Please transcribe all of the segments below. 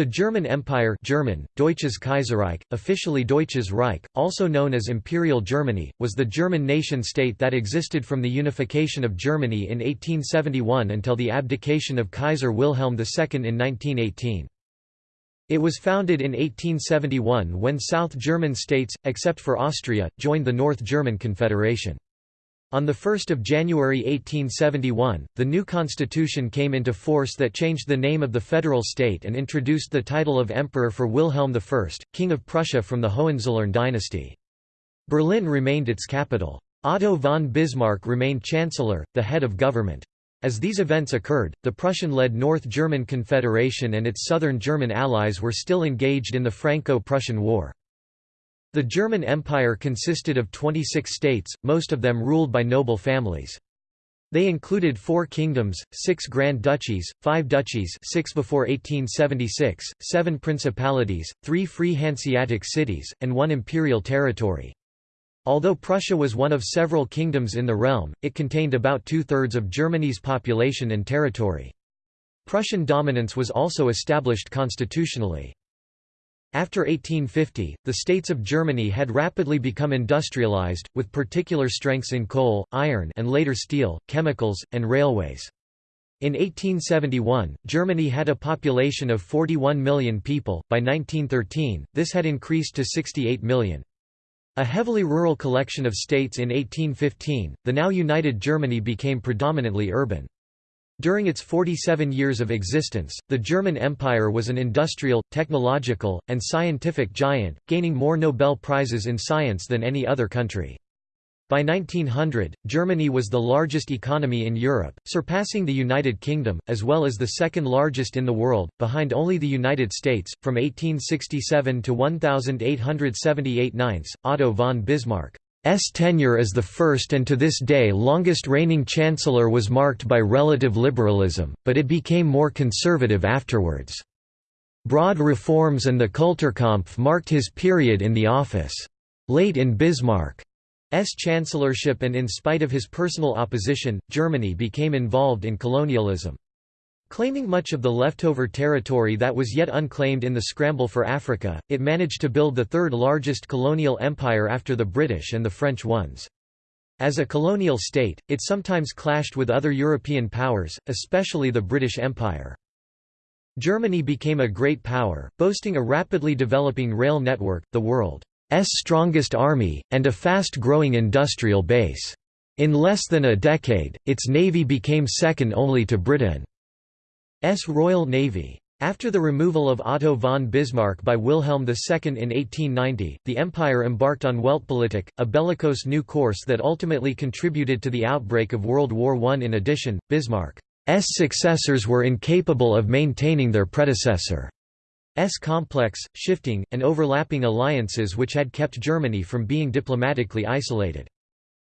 The German Empire German, Deutsches Kaiserreich, officially Deutsches Reich, also known as Imperial Germany, was the German nation-state that existed from the unification of Germany in 1871 until the abdication of Kaiser Wilhelm II in 1918. It was founded in 1871 when South German states, except for Austria, joined the North German Confederation. On 1 January 1871, the new constitution came into force that changed the name of the federal state and introduced the title of Emperor for Wilhelm I, King of Prussia from the Hohenzollern dynasty. Berlin remained its capital. Otto von Bismarck remained chancellor, the head of government. As these events occurred, the Prussian-led North German Confederation and its southern German allies were still engaged in the Franco-Prussian War. The German Empire consisted of 26 states, most of them ruled by noble families. They included four kingdoms, six grand duchies, five duchies six before 1876, seven principalities, three free Hanseatic cities, and one imperial territory. Although Prussia was one of several kingdoms in the realm, it contained about two-thirds of Germany's population and territory. Prussian dominance was also established constitutionally. After 1850, the states of Germany had rapidly become industrialized, with particular strengths in coal, iron and later steel, chemicals, and railways. In 1871, Germany had a population of 41 million people, by 1913, this had increased to 68 million. A heavily rural collection of states in 1815, the now united Germany became predominantly urban. During its 47 years of existence, the German Empire was an industrial, technological, and scientific giant, gaining more Nobel Prizes in science than any other country. By 1900, Germany was the largest economy in Europe, surpassing the United Kingdom, as well as the second largest in the world, behind only the United States. From 1867 to 1878 ninths, Otto von Bismarck S tenure as the first and to this day longest reigning chancellor was marked by relative liberalism, but it became more conservative afterwards. Broad reforms and the Kulturkampf marked his period in the office. Late in Bismarck's chancellorship and in spite of his personal opposition, Germany became involved in colonialism. Claiming much of the leftover territory that was yet unclaimed in the scramble for Africa, it managed to build the third largest colonial empire after the British and the French ones. As a colonial state, it sometimes clashed with other European powers, especially the British Empire. Germany became a great power, boasting a rapidly developing rail network, the world's strongest army, and a fast-growing industrial base. In less than a decade, its navy became second only to Britain. S Royal Navy. After the removal of Otto von Bismarck by Wilhelm II in 1890, the empire embarked on Weltpolitik, a bellicose new course that ultimately contributed to the outbreak of World War I. In addition, Bismarck's successors were incapable of maintaining their predecessor's complex, shifting, and overlapping alliances which had kept Germany from being diplomatically isolated.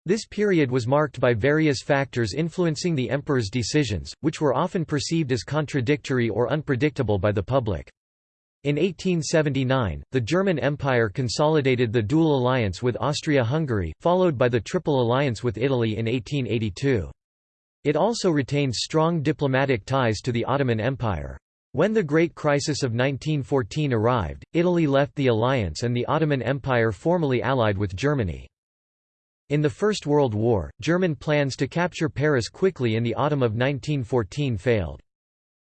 This period was marked by various factors influencing the emperor's decisions, which were often perceived as contradictory or unpredictable by the public. In 1879, the German Empire consolidated the dual alliance with Austria-Hungary, followed by the Triple Alliance with Italy in 1882. It also retained strong diplomatic ties to the Ottoman Empire. When the Great Crisis of 1914 arrived, Italy left the alliance and the Ottoman Empire formally allied with Germany. In the First World War, German plans to capture Paris quickly in the autumn of 1914 failed.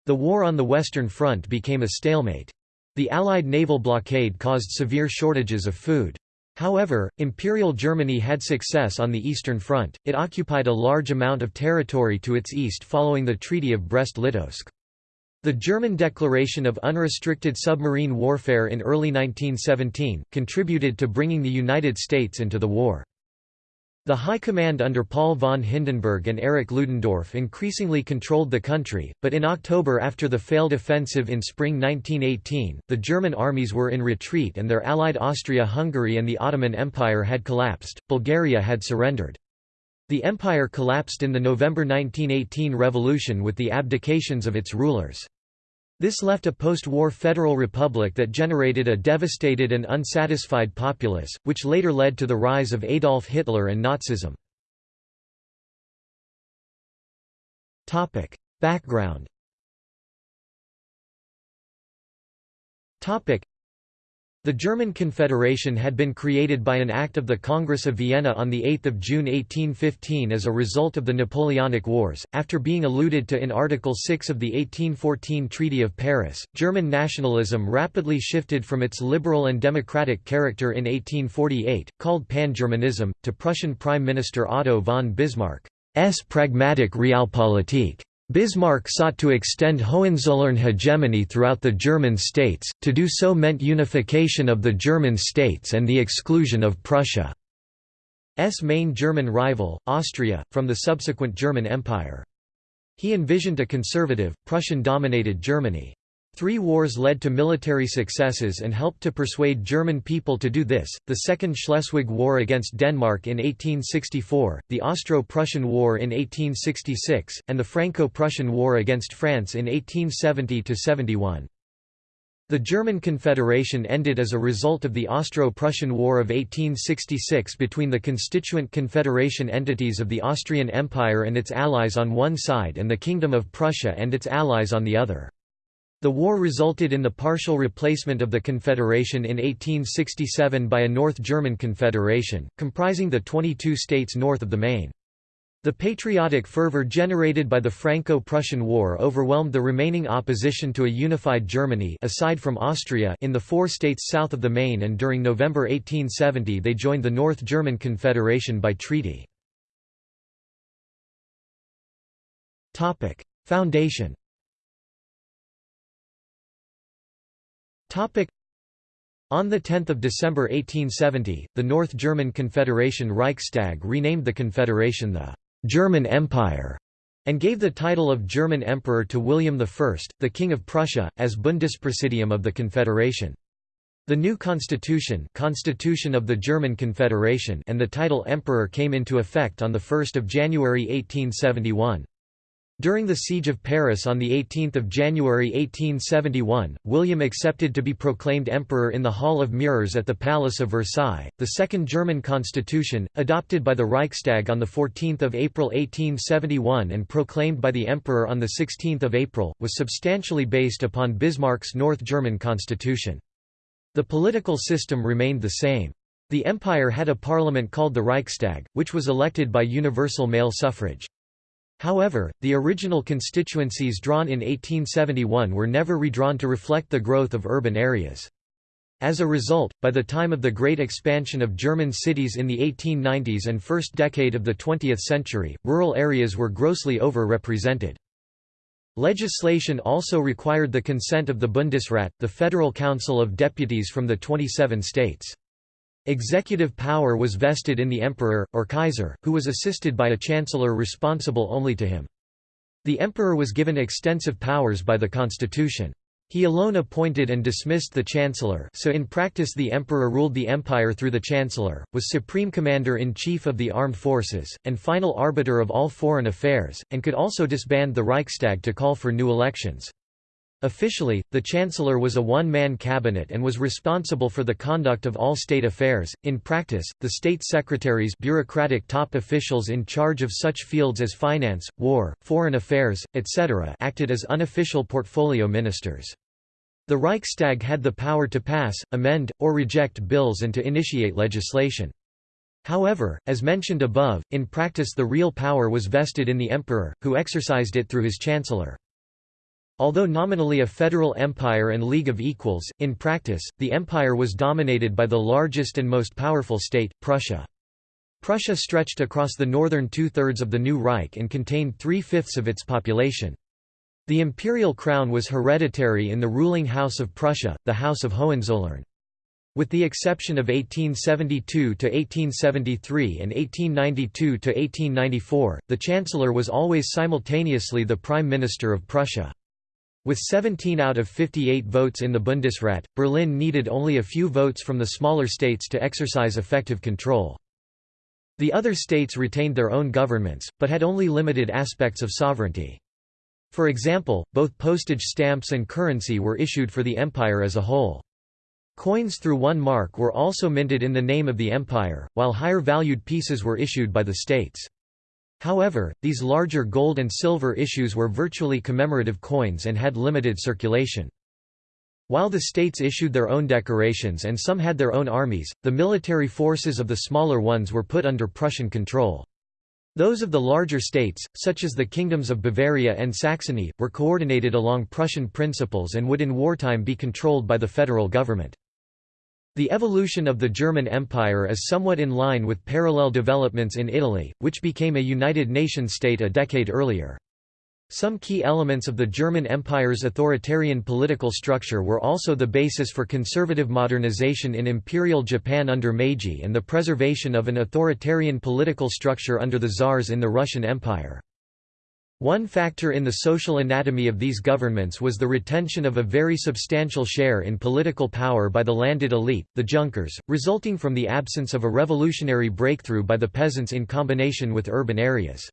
The war on the Western Front became a stalemate. The Allied naval blockade caused severe shortages of food. However, Imperial Germany had success on the Eastern Front, it occupied a large amount of territory to its east following the Treaty of Brest-Litovsk. The German declaration of unrestricted submarine warfare in early 1917, contributed to bringing the United States into the war. The High Command under Paul von Hindenburg and Erich Ludendorff increasingly controlled the country, but in October after the failed offensive in spring 1918, the German armies were in retreat and their allied Austria-Hungary and the Ottoman Empire had collapsed, Bulgaria had surrendered. The empire collapsed in the November 1918 revolution with the abdications of its rulers. This left a post-war federal republic that generated a devastated and unsatisfied populace, which later led to the rise of Adolf Hitler and Nazism. Background The German Confederation had been created by an act of the Congress of Vienna on 8 June 1815 as a result of the Napoleonic Wars. After being alluded to in Article 6 of the 1814 Treaty of Paris, German nationalism rapidly shifted from its liberal and democratic character in 1848, called Pan-Germanism, to Prussian Prime Minister Otto von Bismarck's pragmatic Realpolitik. Bismarck sought to extend Hohenzollern hegemony throughout the German states, to do so meant unification of the German states and the exclusion of Prussia's main German rival, Austria, from the subsequent German Empire. He envisioned a conservative, Prussian-dominated Germany. Three wars led to military successes and helped to persuade German people to do this, the Second Schleswig War against Denmark in 1864, the Austro-Prussian War in 1866, and the Franco-Prussian War against France in 1870–71. The German Confederation ended as a result of the Austro-Prussian War of 1866 between the constituent confederation entities of the Austrian Empire and its allies on one side and the Kingdom of Prussia and its allies on the other. The war resulted in the partial replacement of the Confederation in 1867 by a North German Confederation, comprising the 22 states north of the Main. The patriotic fervor generated by the Franco-Prussian War overwhelmed the remaining opposition to a unified Germany aside from Austria in the four states south of the Main and during November 1870 they joined the North German Confederation by treaty. Foundation On 10 December 1870, the North German Confederation Reichstag renamed the Confederation the «German Empire» and gave the title of German Emperor to William I, the King of Prussia, as Bundespräsidium of the Confederation. The new constitution, constitution of the German Confederation and the title Emperor came into effect on 1 January 1871. During the Siege of Paris on 18 January 1871, William accepted to be proclaimed emperor in the Hall of Mirrors at the Palace of Versailles. The Second German Constitution, adopted by the Reichstag on 14 April 1871 and proclaimed by the emperor on 16 April, was substantially based upon Bismarck's North German constitution. The political system remained the same. The empire had a parliament called the Reichstag, which was elected by universal male suffrage. However, the original constituencies drawn in 1871 were never redrawn to reflect the growth of urban areas. As a result, by the time of the great expansion of German cities in the 1890s and first decade of the 20th century, rural areas were grossly over-represented. Legislation also required the consent of the Bundesrat, the Federal Council of Deputies from the 27 states. Executive power was vested in the emperor, or Kaiser, who was assisted by a chancellor responsible only to him. The emperor was given extensive powers by the constitution. He alone appointed and dismissed the chancellor so in practice the emperor ruled the empire through the chancellor, was supreme commander-in-chief of the armed forces, and final arbiter of all foreign affairs, and could also disband the Reichstag to call for new elections. Officially, the Chancellor was a one-man cabinet and was responsible for the conduct of all state affairs. In practice, the state secretaries bureaucratic top officials in charge of such fields as finance, war, foreign affairs, etc. acted as unofficial portfolio ministers. The Reichstag had the power to pass, amend, or reject bills and to initiate legislation. However, as mentioned above, in practice the real power was vested in the emperor, who exercised it through his chancellor. Although nominally a federal empire and league of equals, in practice, the empire was dominated by the largest and most powerful state, Prussia. Prussia stretched across the northern two-thirds of the new Reich and contained three-fifths of its population. The imperial crown was hereditary in the ruling House of Prussia, the House of Hohenzollern. With the exception of 1872–1873 and 1892–1894, the chancellor was always simultaneously the prime minister of Prussia. With 17 out of 58 votes in the Bundesrat, Berlin needed only a few votes from the smaller states to exercise effective control. The other states retained their own governments, but had only limited aspects of sovereignty. For example, both postage stamps and currency were issued for the empire as a whole. Coins through one mark were also minted in the name of the empire, while higher valued pieces were issued by the states. However, these larger gold and silver issues were virtually commemorative coins and had limited circulation. While the states issued their own decorations and some had their own armies, the military forces of the smaller ones were put under Prussian control. Those of the larger states, such as the kingdoms of Bavaria and Saxony, were coordinated along Prussian principles and would in wartime be controlled by the federal government. The evolution of the German Empire is somewhat in line with parallel developments in Italy, which became a United Nations state a decade earlier. Some key elements of the German Empire's authoritarian political structure were also the basis for conservative modernization in Imperial Japan under Meiji and the preservation of an authoritarian political structure under the Tsars in the Russian Empire. One factor in the social anatomy of these governments was the retention of a very substantial share in political power by the landed elite, the Junkers, resulting from the absence of a revolutionary breakthrough by the peasants in combination with urban areas.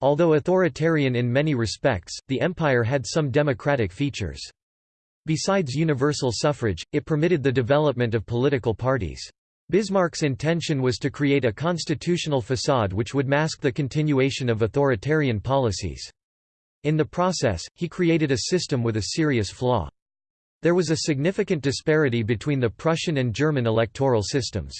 Although authoritarian in many respects, the empire had some democratic features. Besides universal suffrage, it permitted the development of political parties. Bismarck's intention was to create a constitutional facade which would mask the continuation of authoritarian policies. In the process, he created a system with a serious flaw. There was a significant disparity between the Prussian and German electoral systems.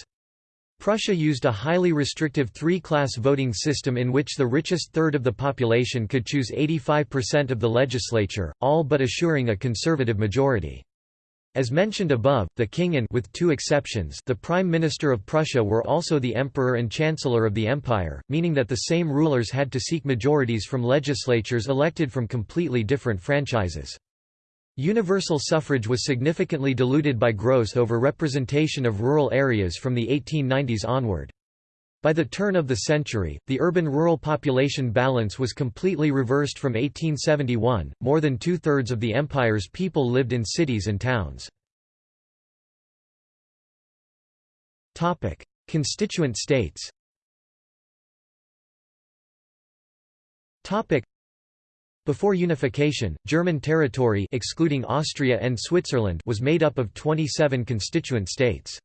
Prussia used a highly restrictive three-class voting system in which the richest third of the population could choose 85% of the legislature, all but assuring a conservative majority. As mentioned above, the king and with two exceptions, the prime minister of Prussia were also the emperor and chancellor of the empire, meaning that the same rulers had to seek majorities from legislatures elected from completely different franchises. Universal suffrage was significantly diluted by gross over-representation of rural areas from the 1890s onward. By the turn of the century, the urban-rural population balance was completely reversed from 1871, more than two-thirds of the empire's people lived in cities and towns. Constituent states before unification, German territory excluding Austria and Switzerland was made up of 27 constituent states.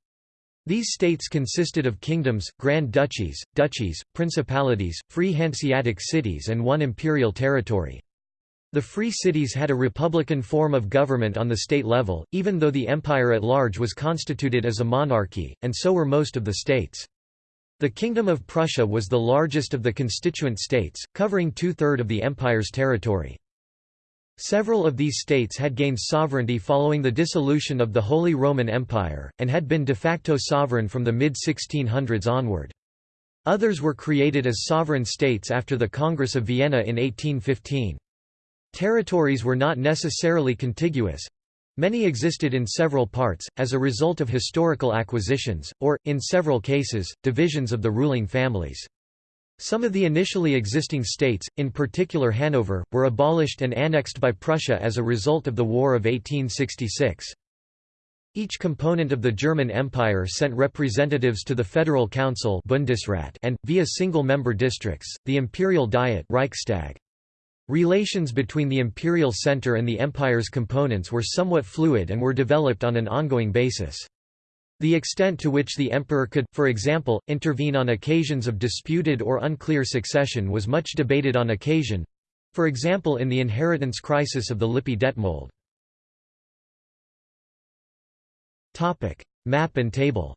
These states consisted of kingdoms, grand duchies, duchies, principalities, free Hanseatic cities and one imperial territory. The free cities had a republican form of government on the state level, even though the empire at large was constituted as a monarchy, and so were most of the states. The Kingdom of Prussia was the largest of the constituent states, covering two-thirds of the empire's territory. Several of these states had gained sovereignty following the dissolution of the Holy Roman Empire, and had been de facto sovereign from the mid-1600s onward. Others were created as sovereign states after the Congress of Vienna in 1815. Territories were not necessarily contiguous, Many existed in several parts, as a result of historical acquisitions, or, in several cases, divisions of the ruling families. Some of the initially existing states, in particular Hanover, were abolished and annexed by Prussia as a result of the War of 1866. Each component of the German Empire sent representatives to the Federal Council Bundesrat and, via single-member districts, the Imperial Diet Reichstag. Relations between the imperial center and the empire's components were somewhat fluid and were developed on an ongoing basis. The extent to which the emperor could, for example, intervene on occasions of disputed or unclear succession was much debated on occasion—for example in the inheritance crisis of the Lippe Detmold. Map and table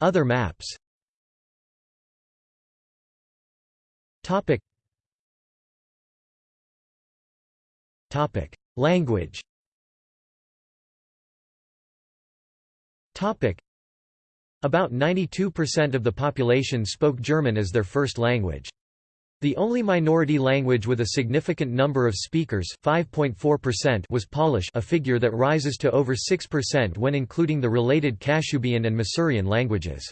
Other maps Language About 92% of the population spoke German as their first language. The only minority language with a significant number of speakers was Polish a figure that rises to over 6% when including the related Kashubian and Masurian languages.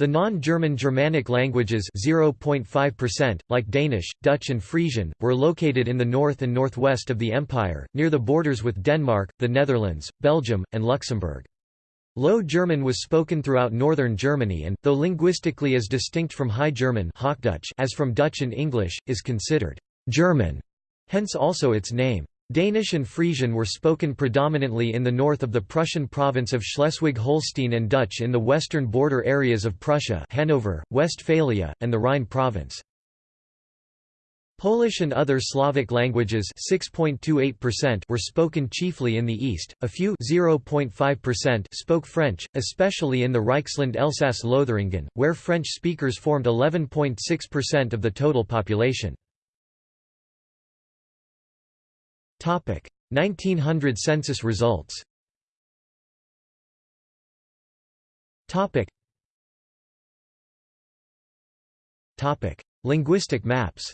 The non-German Germanic languages 0.5%, like Danish, Dutch and Frisian, were located in the north and northwest of the empire, near the borders with Denmark, the Netherlands, Belgium, and Luxembourg. Low German was spoken throughout northern Germany and, though linguistically as distinct from High German as from Dutch and English, is considered «German», hence also its name. Danish and Frisian were spoken predominantly in the north of the Prussian province of Schleswig-Holstein and Dutch in the western border areas of Prussia Hanover, Westphalia, and the Rhine province. Polish and other Slavic languages were spoken chiefly in the east, a few spoke French, especially in the Reichsland Elsass-Lothringen, where French speakers formed 11.6% of the total population. 1900 census results. Linguistic maps.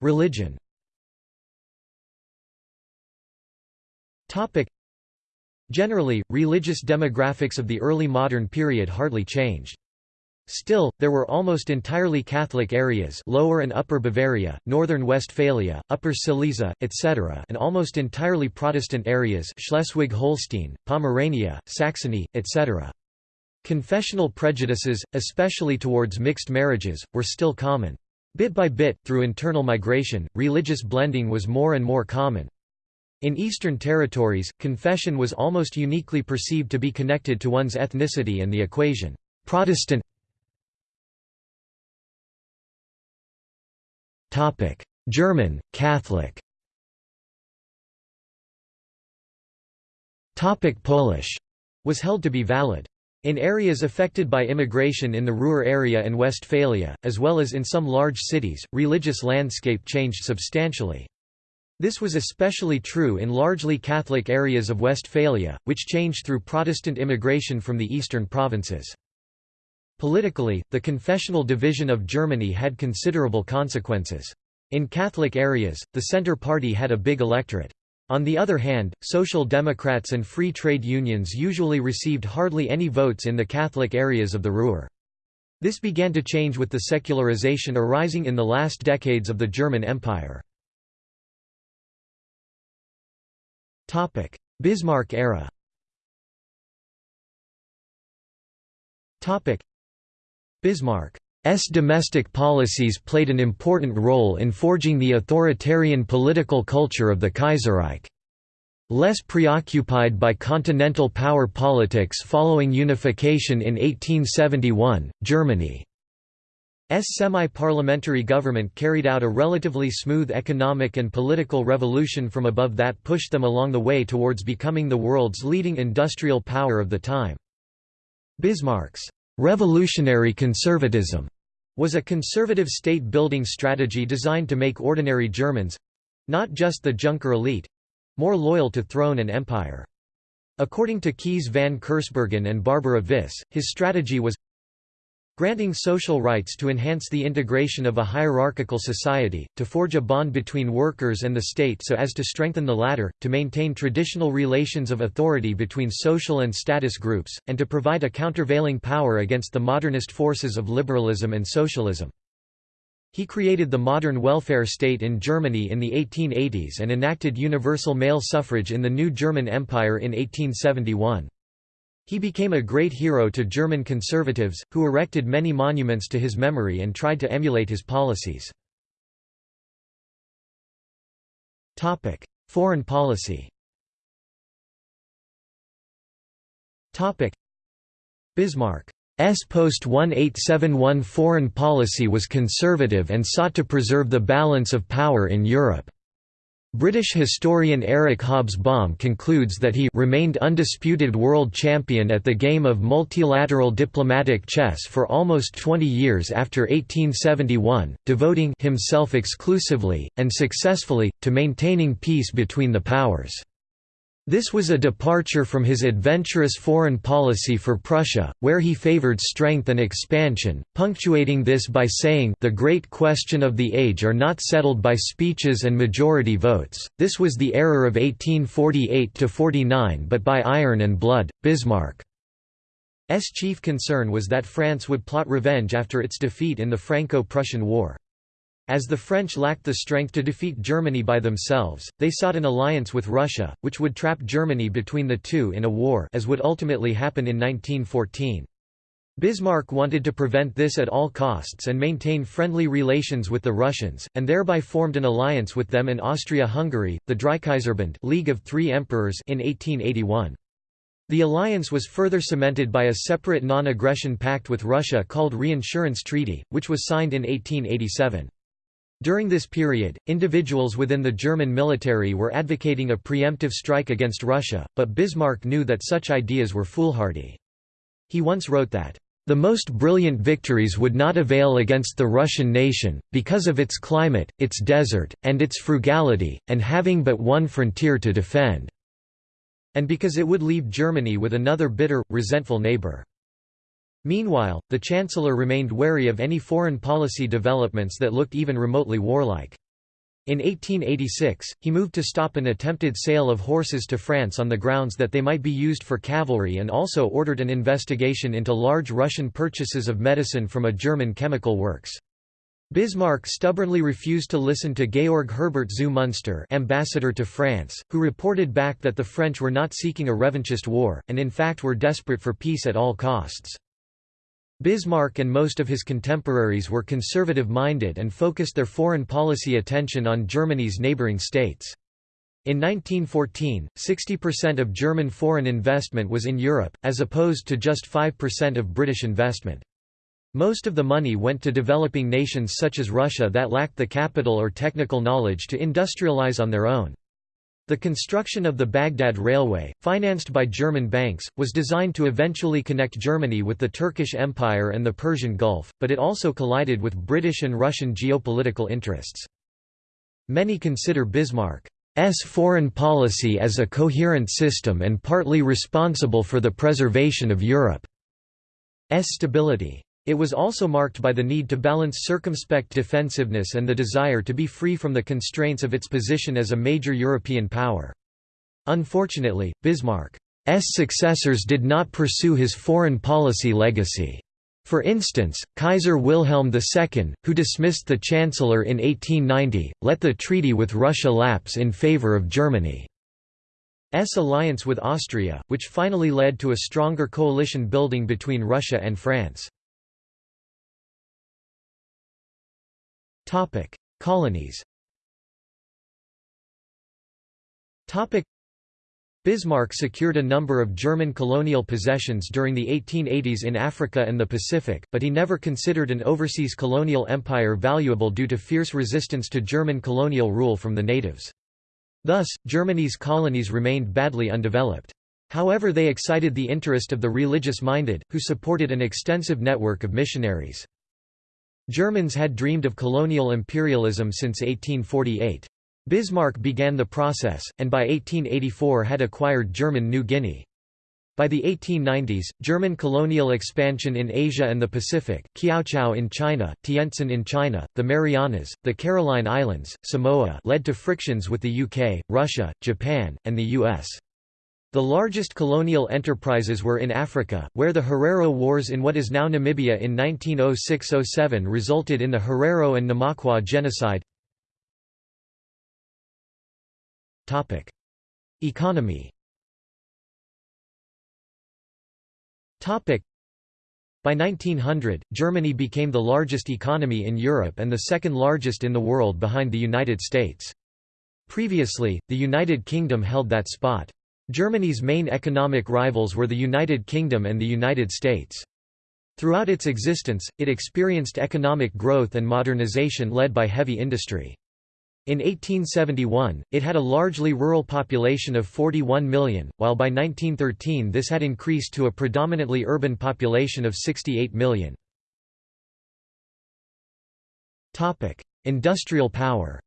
Religion. Generally, religious demographics of the early modern period hardly changed. Still, there were almost entirely Catholic areas Lower and Upper Bavaria, Northern Westphalia, Upper Silesia, etc. and almost entirely Protestant areas Schleswig-Holstein, Pomerania, Saxony, etc. Confessional prejudices, especially towards mixed marriages, were still common. Bit by bit, through internal migration, religious blending was more and more common. In Eastern territories, confession was almost uniquely perceived to be connected to one's ethnicity and the equation, Protestant German, Catholic Polish was held to be valid. In areas affected by immigration in the Ruhr area and Westphalia, as well as in some large cities, religious landscape changed substantially. This was especially true in largely Catholic areas of Westphalia, which changed through Protestant immigration from the eastern provinces. Politically, the confessional division of Germany had considerable consequences. In Catholic areas, the Centre Party had a big electorate. On the other hand, Social Democrats and free trade unions usually received hardly any votes in the Catholic areas of the Ruhr. This began to change with the secularization arising in the last decades of the German Empire. Bismarck era Bismarck S domestic policies played an important role in forging the authoritarian political culture of the Kaiserreich. Less preoccupied by continental power politics following unification in 1871, Germany's semi-parliamentary government carried out a relatively smooth economic and political revolution from above that pushed them along the way towards becoming the world's leading industrial power of the time. Bismarck's Revolutionary conservatism was a conservative state-building strategy designed to make ordinary Germans—not just the Junker elite—more loyal to throne and empire. According to Kees van Kersbergen and Barbara Vis, his strategy was Granting social rights to enhance the integration of a hierarchical society, to forge a bond between workers and the state so as to strengthen the latter, to maintain traditional relations of authority between social and status groups, and to provide a countervailing power against the modernist forces of liberalism and socialism. He created the modern welfare state in Germany in the 1880s and enacted universal male suffrage in the new German Empire in 1871. He became a great hero to German conservatives, who erected many monuments to his memory and tried to emulate his policies. Foreign policy Bismarck's post-1871 foreign policy was conservative and sought to preserve the balance of power in Europe. British historian Eric Hobsbawm concludes that he remained undisputed world champion at the game of multilateral diplomatic chess for almost 20 years after 1871, devoting himself exclusively, and successfully, to maintaining peace between the powers. This was a departure from his adventurous foreign policy for Prussia, where he favored strength and expansion, punctuating this by saying the great question of the age are not settled by speeches and majority votes, this was the error of 1848–49 but by iron and blood. Bismarck's chief concern was that France would plot revenge after its defeat in the Franco-Prussian War. As the French lacked the strength to defeat Germany by themselves, they sought an alliance with Russia, which would trap Germany between the two in a war as would ultimately happen in 1914. Bismarck wanted to prevent this at all costs and maintain friendly relations with the Russians, and thereby formed an alliance with them in Austria-Hungary, the Dreikaiserbund League of Three Emperors in 1881. The alliance was further cemented by a separate non-aggression pact with Russia called Reinsurance Treaty, which was signed in 1887. During this period, individuals within the German military were advocating a preemptive strike against Russia, but Bismarck knew that such ideas were foolhardy. He once wrote that, the most brilliant victories would not avail against the Russian nation, because of its climate, its desert, and its frugality, and having but one frontier to defend, and because it would leave Germany with another bitter, resentful neighbor. Meanwhile, the Chancellor remained wary of any foreign policy developments that looked even remotely warlike. In 1886, he moved to stop an attempted sale of horses to France on the grounds that they might be used for cavalry and also ordered an investigation into large Russian purchases of medicine from a German chemical works. Bismarck stubbornly refused to listen to Georg Herbert zu Münster ambassador to France, who reported back that the French were not seeking a revanchist war, and in fact were desperate for peace at all costs. Bismarck and most of his contemporaries were conservative-minded and focused their foreign policy attention on Germany's neighboring states. In 1914, 60% of German foreign investment was in Europe, as opposed to just 5% of British investment. Most of the money went to developing nations such as Russia that lacked the capital or technical knowledge to industrialize on their own. The construction of the Baghdad Railway, financed by German banks, was designed to eventually connect Germany with the Turkish Empire and the Persian Gulf, but it also collided with British and Russian geopolitical interests. Many consider Bismarck's foreign policy as a coherent system and partly responsible for the preservation of Europe's stability. It was also marked by the need to balance circumspect defensiveness and the desire to be free from the constraints of its position as a major European power. Unfortunately, Bismarck's successors did not pursue his foreign policy legacy. For instance, Kaiser Wilhelm II, who dismissed the Chancellor in 1890, let the treaty with Russia lapse in favour of Germany's alliance with Austria, which finally led to a stronger coalition building between Russia and France. Topic: Colonies. Topic: Bismarck secured a number of German colonial possessions during the 1880s in Africa and the Pacific, but he never considered an overseas colonial empire valuable due to fierce resistance to German colonial rule from the natives. Thus, Germany's colonies remained badly undeveloped. However they excited the interest of the religious-minded, who supported an extensive network of missionaries. Germans had dreamed of colonial imperialism since 1848. Bismarck began the process, and by 1884 had acquired German New Guinea. By the 1890s, German colonial expansion in Asia and the Pacific, Kiautschou in China, Tientsin in China, the Marianas, the Caroline Islands, Samoa led to frictions with the UK, Russia, Japan, and the US. The largest colonial enterprises were in Africa, where the Herero Wars in what is now Namibia in 1906–07 resulted in the Herero and Namakwa genocide. Economy by 1900, Germany became the largest economy in Europe and the second largest in the world behind the United States. Previously, the United Kingdom held that spot. Germany's main economic rivals were the United Kingdom and the United States. Throughout its existence, it experienced economic growth and modernization led by heavy industry. In 1871, it had a largely rural population of 41 million, while by 1913 this had increased to a predominantly urban population of 68 million. Industrial power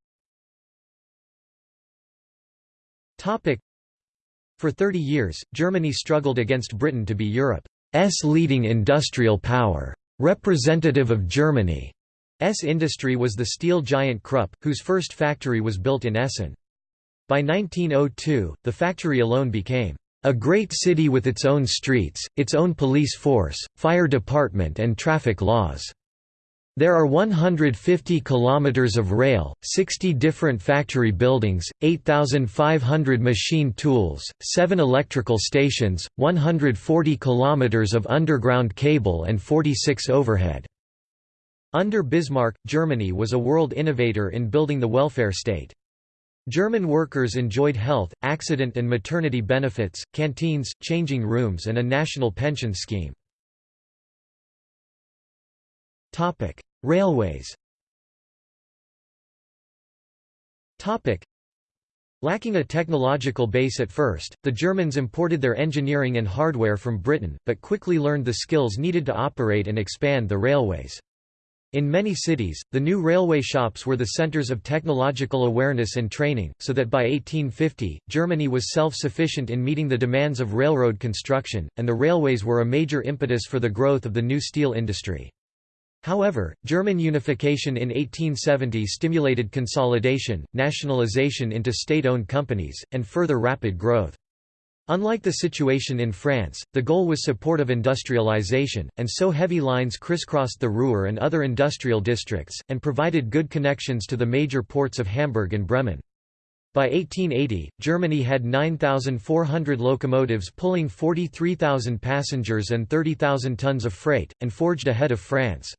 for 30 years, Germany struggled against Britain to be Europe's leading industrial power. Representative of Germany's industry was the steel giant Krupp, whose first factory was built in Essen. By 1902, the factory alone became a great city with its own streets, its own police force, fire department and traffic laws. There are 150 kilometers of rail, 60 different factory buildings, 8,500 machine tools, 7 electrical stations, 140 kilometers of underground cable and 46 overhead. Under Bismarck, Germany was a world innovator in building the welfare state. German workers enjoyed health, accident and maternity benefits, canteens, changing rooms and a national pension scheme. Topic: Railways. Lacking a technological base at first, the Germans imported their engineering and hardware from Britain, but quickly learned the skills needed to operate and expand the railways. In many cities, the new railway shops were the centers of technological awareness and training, so that by 1850, Germany was self-sufficient in meeting the demands of railroad construction, and the railways were a major impetus for the growth of the new steel industry. However, German unification in 1870 stimulated consolidation, nationalization into state-owned companies, and further rapid growth. Unlike the situation in France, the goal was support of industrialization, and so heavy lines crisscrossed the Ruhr and other industrial districts, and provided good connections to the major ports of Hamburg and Bremen. By 1880, Germany had 9,400 locomotives pulling 43,000 passengers and 30,000 tons of freight, and forged ahead of France.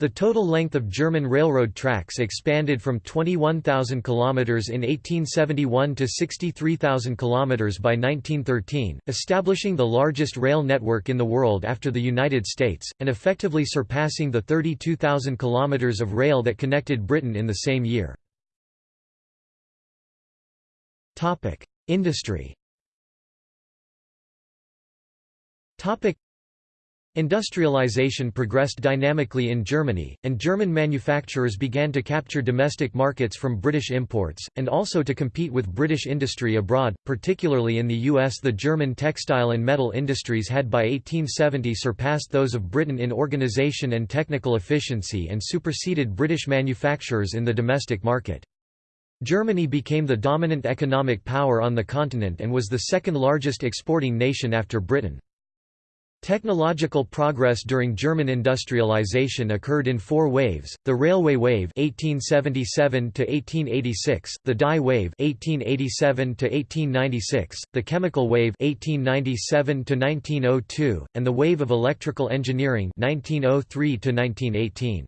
The total length of German railroad tracks expanded from 21,000 km in 1871 to 63,000 km by 1913, establishing the largest rail network in the world after the United States, and effectively surpassing the 32,000 km of rail that connected Britain in the same year. Industry Industrialization progressed dynamically in Germany, and German manufacturers began to capture domestic markets from British imports, and also to compete with British industry abroad, particularly in the US. The German textile and metal industries had by 1870 surpassed those of Britain in organization and technical efficiency and superseded British manufacturers in the domestic market. Germany became the dominant economic power on the continent and was the second largest exporting nation after Britain. Technological progress during German industrialization occurred in four waves: the railway wave (1877 to 1886), the dye wave (1887 to 1896), the chemical wave (1897 to 1902), and the wave of electrical engineering (1903 to 1918).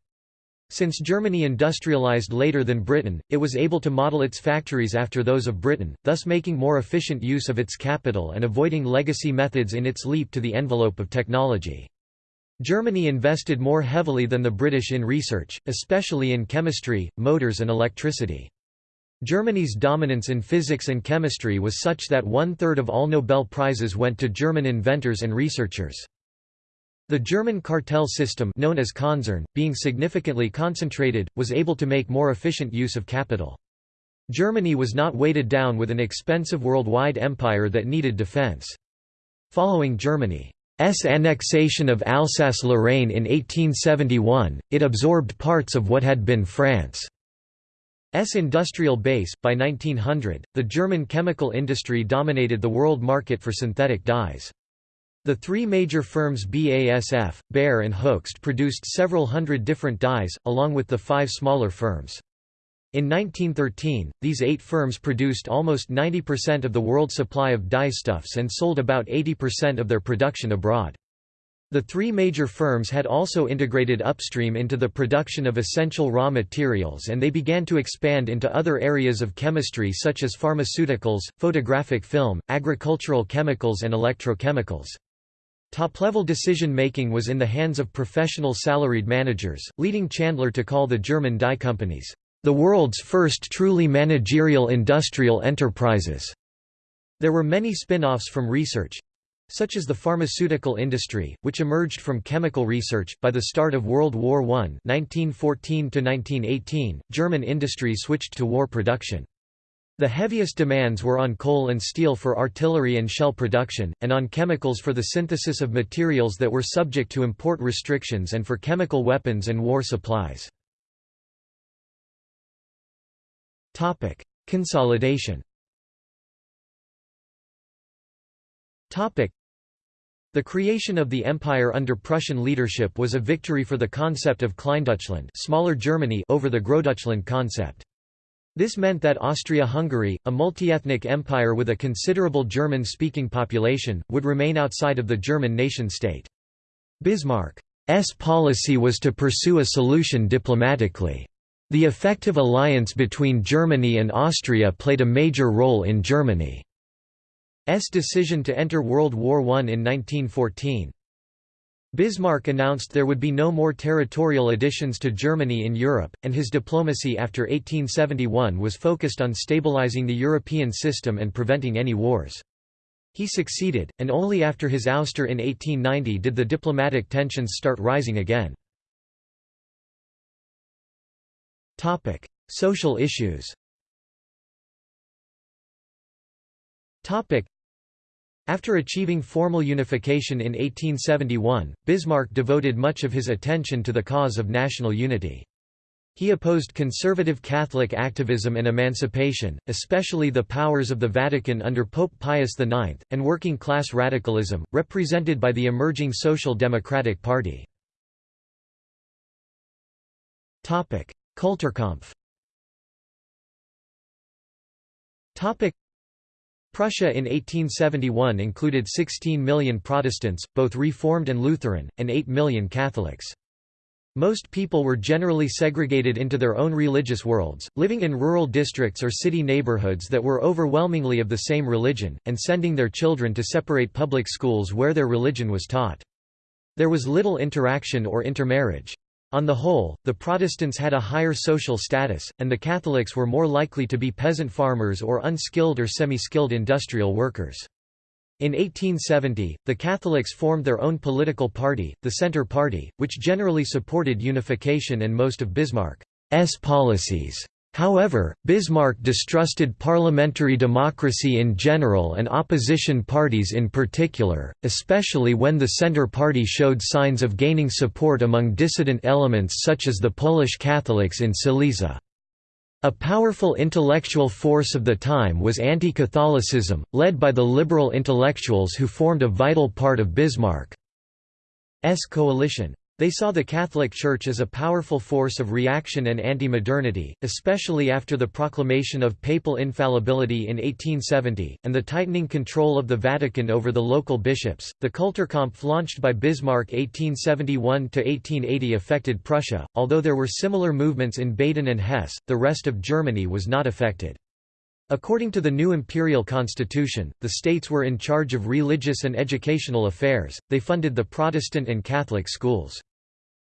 Since Germany industrialized later than Britain, it was able to model its factories after those of Britain, thus making more efficient use of its capital and avoiding legacy methods in its leap to the envelope of technology. Germany invested more heavily than the British in research, especially in chemistry, motors and electricity. Germany's dominance in physics and chemistry was such that one-third of all Nobel Prizes went to German inventors and researchers. The German cartel system known as Konzern, being significantly concentrated, was able to make more efficient use of capital. Germany was not weighted down with an expensive worldwide empire that needed defense. Following Germany's annexation of Alsace-Lorraine in 1871, it absorbed parts of what had been France's industrial base. By 1900, the German chemical industry dominated the world market for synthetic dyes. The three major firms BASF, Bayer and Hoechst produced several hundred different dyes, along with the five smaller firms. In 1913, these eight firms produced almost 90% of the world supply of dyestuffs and sold about 80% of their production abroad. The three major firms had also integrated upstream into the production of essential raw materials and they began to expand into other areas of chemistry such as pharmaceuticals, photographic film, agricultural chemicals and electrochemicals. Top-level decision-making was in the hands of professional salaried managers, leading Chandler to call the German dye companies, "...the world's first truly managerial industrial enterprises." There were many spin-offs from research, such as the pharmaceutical industry, which emerged from chemical research. By the start of World War I (1914–1918), German industry switched to war production. The heaviest demands were on coal and steel for artillery and shell production, and on chemicals for the synthesis of materials that were subject to import restrictions and for chemical weapons and war supplies. Consolidation The creation of the empire under Prussian leadership was a victory for the concept of Kleindeutschland smaller Germany over the Großdeutschland concept. This meant that Austria-Hungary, a multi-ethnic empire with a considerable German-speaking population, would remain outside of the German nation-state. Bismarck's policy was to pursue a solution diplomatically. The effective alliance between Germany and Austria played a major role in Germany. S decision to enter World War I in 1914. Bismarck announced there would be no more territorial additions to Germany in Europe, and his diplomacy after 1871 was focused on stabilizing the European system and preventing any wars. He succeeded, and only after his ouster in 1890 did the diplomatic tensions start rising again. Social issues after achieving formal unification in 1871, Bismarck devoted much of his attention to the cause of national unity. He opposed conservative Catholic activism and emancipation, especially the powers of the Vatican under Pope Pius IX, and working-class radicalism, represented by the emerging Social Democratic Party. Kulturkampf Prussia in 1871 included 16 million Protestants, both Reformed and Lutheran, and 8 million Catholics. Most people were generally segregated into their own religious worlds, living in rural districts or city neighborhoods that were overwhelmingly of the same religion, and sending their children to separate public schools where their religion was taught. There was little interaction or intermarriage. On the whole, the Protestants had a higher social status, and the Catholics were more likely to be peasant farmers or unskilled or semi-skilled industrial workers. In 1870, the Catholics formed their own political party, the Centre Party, which generally supported unification and most of Bismarck's policies. However, Bismarck distrusted parliamentary democracy in general and opposition parties in particular, especially when the Centre Party showed signs of gaining support among dissident elements such as the Polish Catholics in Silesia. A powerful intellectual force of the time was anti-Catholicism, led by the liberal intellectuals who formed a vital part of Bismarck's coalition. They saw the Catholic Church as a powerful force of reaction and anti-modernity, especially after the proclamation of papal infallibility in 1870, and the tightening control of the Vatican over the local bishops. The Kulturkampf launched by Bismarck 1871–1880 affected Prussia, although there were similar movements in Baden and Hesse, the rest of Germany was not affected. According to the new imperial constitution, the states were in charge of religious and educational affairs, they funded the Protestant and Catholic schools.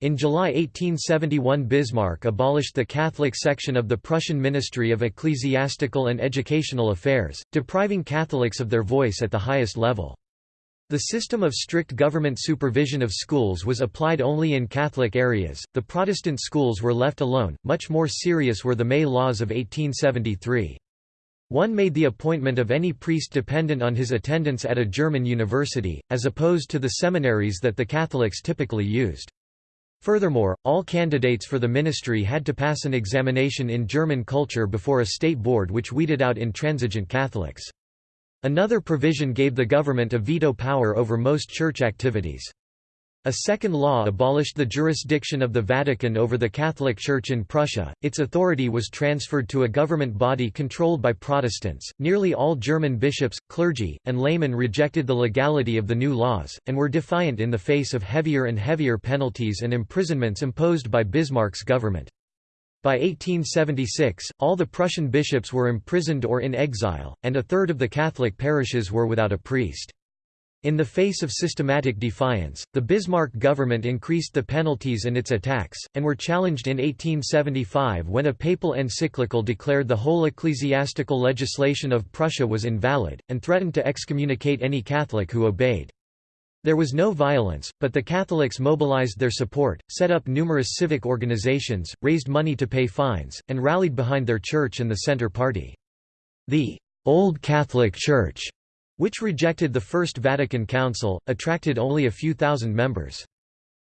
In July 1871 Bismarck abolished the Catholic section of the Prussian Ministry of Ecclesiastical and Educational Affairs, depriving Catholics of their voice at the highest level. The system of strict government supervision of schools was applied only in Catholic areas, the Protestant schools were left alone. Much more serious were the May laws of 1873. One made the appointment of any priest dependent on his attendance at a German university, as opposed to the seminaries that the Catholics typically used. Furthermore, all candidates for the ministry had to pass an examination in German culture before a state board which weeded out intransigent Catholics. Another provision gave the government a veto power over most church activities. A second law abolished the jurisdiction of the Vatican over the Catholic Church in Prussia, its authority was transferred to a government body controlled by Protestants. Nearly all German bishops, clergy, and laymen rejected the legality of the new laws, and were defiant in the face of heavier and heavier penalties and imprisonments imposed by Bismarck's government. By 1876, all the Prussian bishops were imprisoned or in exile, and a third of the Catholic parishes were without a priest. In the face of systematic defiance, the Bismarck government increased the penalties and its attacks, and were challenged in 1875 when a papal encyclical declared the whole ecclesiastical legislation of Prussia was invalid, and threatened to excommunicate any Catholic who obeyed. There was no violence, but the Catholics mobilized their support, set up numerous civic organizations, raised money to pay fines, and rallied behind their church and the Centre Party. The Old Catholic Church which rejected the First Vatican Council, attracted only a few thousand members.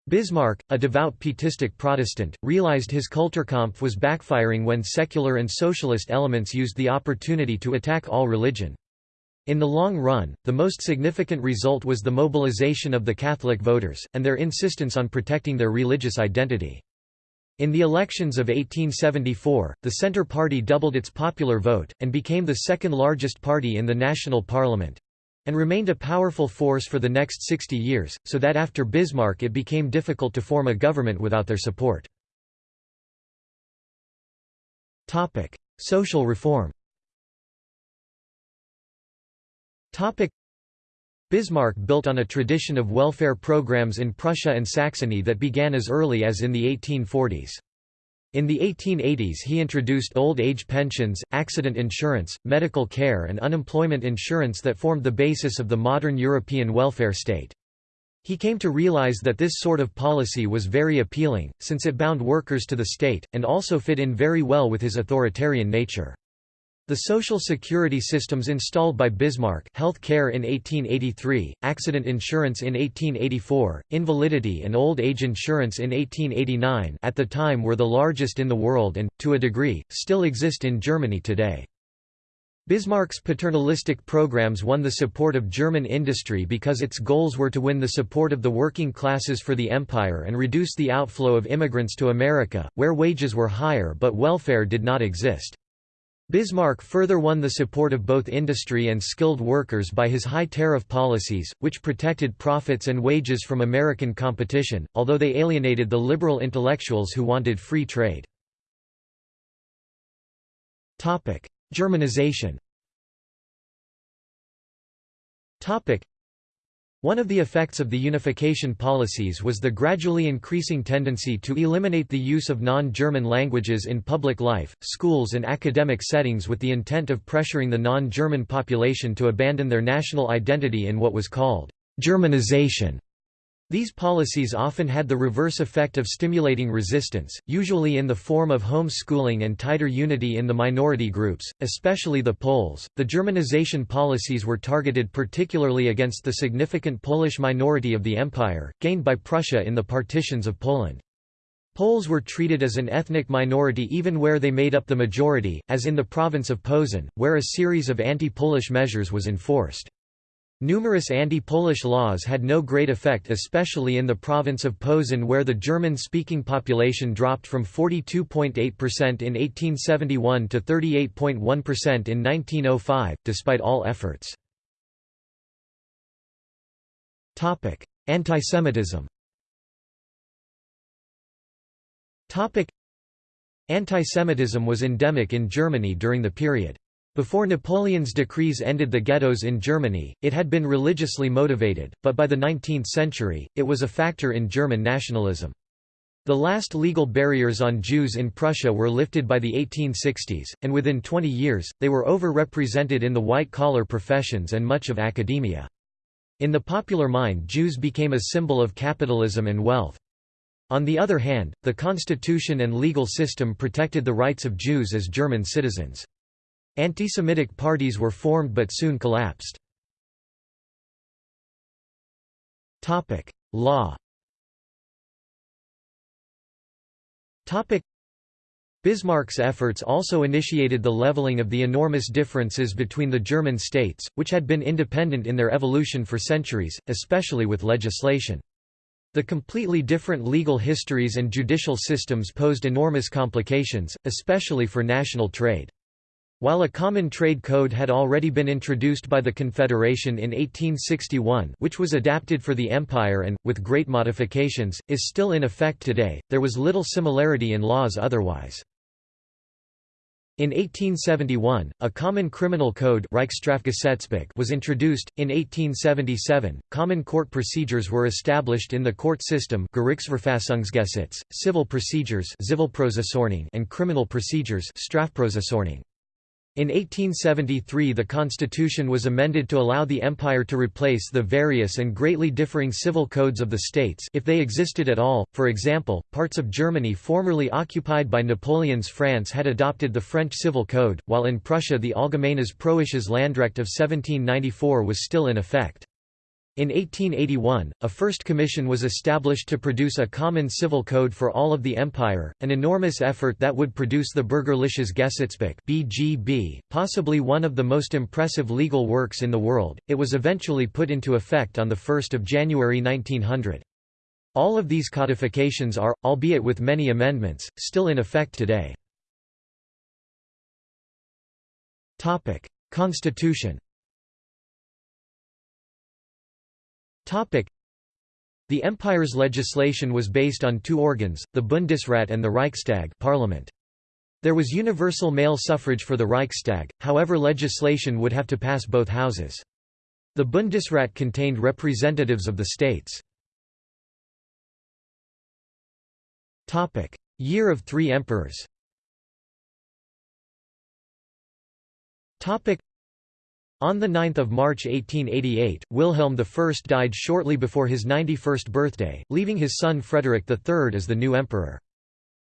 Bismarck, a devout pietistic Protestant, realized his Kulturkampf was backfiring when secular and socialist elements used the opportunity to attack all religion. In the long run, the most significant result was the mobilization of the Catholic voters, and their insistence on protecting their religious identity. In the elections of 1874, the Centre Party doubled its popular vote, and became the second largest party in the national parliament—and remained a powerful force for the next 60 years, so that after Bismarck it became difficult to form a government without their support. Social reform Bismarck built on a tradition of welfare programs in Prussia and Saxony that began as early as in the 1840s. In the 1880s he introduced old age pensions, accident insurance, medical care and unemployment insurance that formed the basis of the modern European welfare state. He came to realize that this sort of policy was very appealing, since it bound workers to the state, and also fit in very well with his authoritarian nature. The social security systems installed by Bismarck health care in 1883, accident insurance in 1884, invalidity and old age insurance in 1889 at the time were the largest in the world and, to a degree, still exist in Germany today. Bismarck's paternalistic programs won the support of German industry because its goals were to win the support of the working classes for the empire and reduce the outflow of immigrants to America, where wages were higher but welfare did not exist. Bismarck further won the support of both industry and skilled workers by his high tariff policies, which protected profits and wages from American competition, although they alienated the liberal intellectuals who wanted free trade. Germanization one of the effects of the unification policies was the gradually increasing tendency to eliminate the use of non-German languages in public life, schools and academic settings with the intent of pressuring the non-German population to abandon their national identity in what was called Germanization. These policies often had the reverse effect of stimulating resistance, usually in the form of home schooling and tighter unity in the minority groups, especially the Poles. The Germanization policies were targeted particularly against the significant Polish minority of the empire, gained by Prussia in the partitions of Poland. Poles were treated as an ethnic minority even where they made up the majority, as in the province of Posen, where a series of anti-Polish measures was enforced. Numerous anti-Polish laws had no great effect especially in the province of Posen where the German-speaking population dropped from 42.8% in 1871 to 38.1% in 1905, despite all efforts. Antisemitism Antisemitism was endemic in Germany during the period. Before Napoleon's decrees ended the ghettos in Germany, it had been religiously motivated, but by the 19th century, it was a factor in German nationalism. The last legal barriers on Jews in Prussia were lifted by the 1860s, and within 20 years, they were over-represented in the white-collar professions and much of academia. In the popular mind Jews became a symbol of capitalism and wealth. On the other hand, the constitution and legal system protected the rights of Jews as German citizens. Anti-Semitic parties were formed but soon collapsed. Law Bismarck's efforts also initiated the leveling of the enormous differences between the German states, which had been independent in their evolution for centuries, especially with legislation. The completely different legal histories and judicial systems posed enormous complications, especially for national trade. While a common trade code had already been introduced by the Confederation in 1861 which was adapted for the Empire and, with great modifications, is still in effect today, there was little similarity in laws otherwise. In 1871, a common criminal code was introduced. In 1877, common court procedures were established in the court system civil procedures and criminal procedures in 1873 the constitution was amended to allow the empire to replace the various and greatly differing civil codes of the states if they existed at all, for example, parts of Germany formerly occupied by Napoleon's France had adopted the French civil code, while in Prussia the Allgemeines Preußisches Landrecht of 1794 was still in effect. In 1881, a first commission was established to produce a common civil code for all of the empire, an enormous effort that would produce the Bürgerliches Gesetzbuch (BGB), possibly one of the most impressive legal works in the world. It was eventually put into effect on the 1st of January 1900. All of these codifications are, albeit with many amendments, still in effect today. Topic: Constitution The empire's legislation was based on two organs, the Bundesrat and the Reichstag parliament. There was universal male suffrage for the Reichstag, however legislation would have to pass both houses. The Bundesrat contained representatives of the states. Year of three emperors on 9 March 1888, Wilhelm I died shortly before his 91st birthday, leaving his son Frederick III as the new emperor.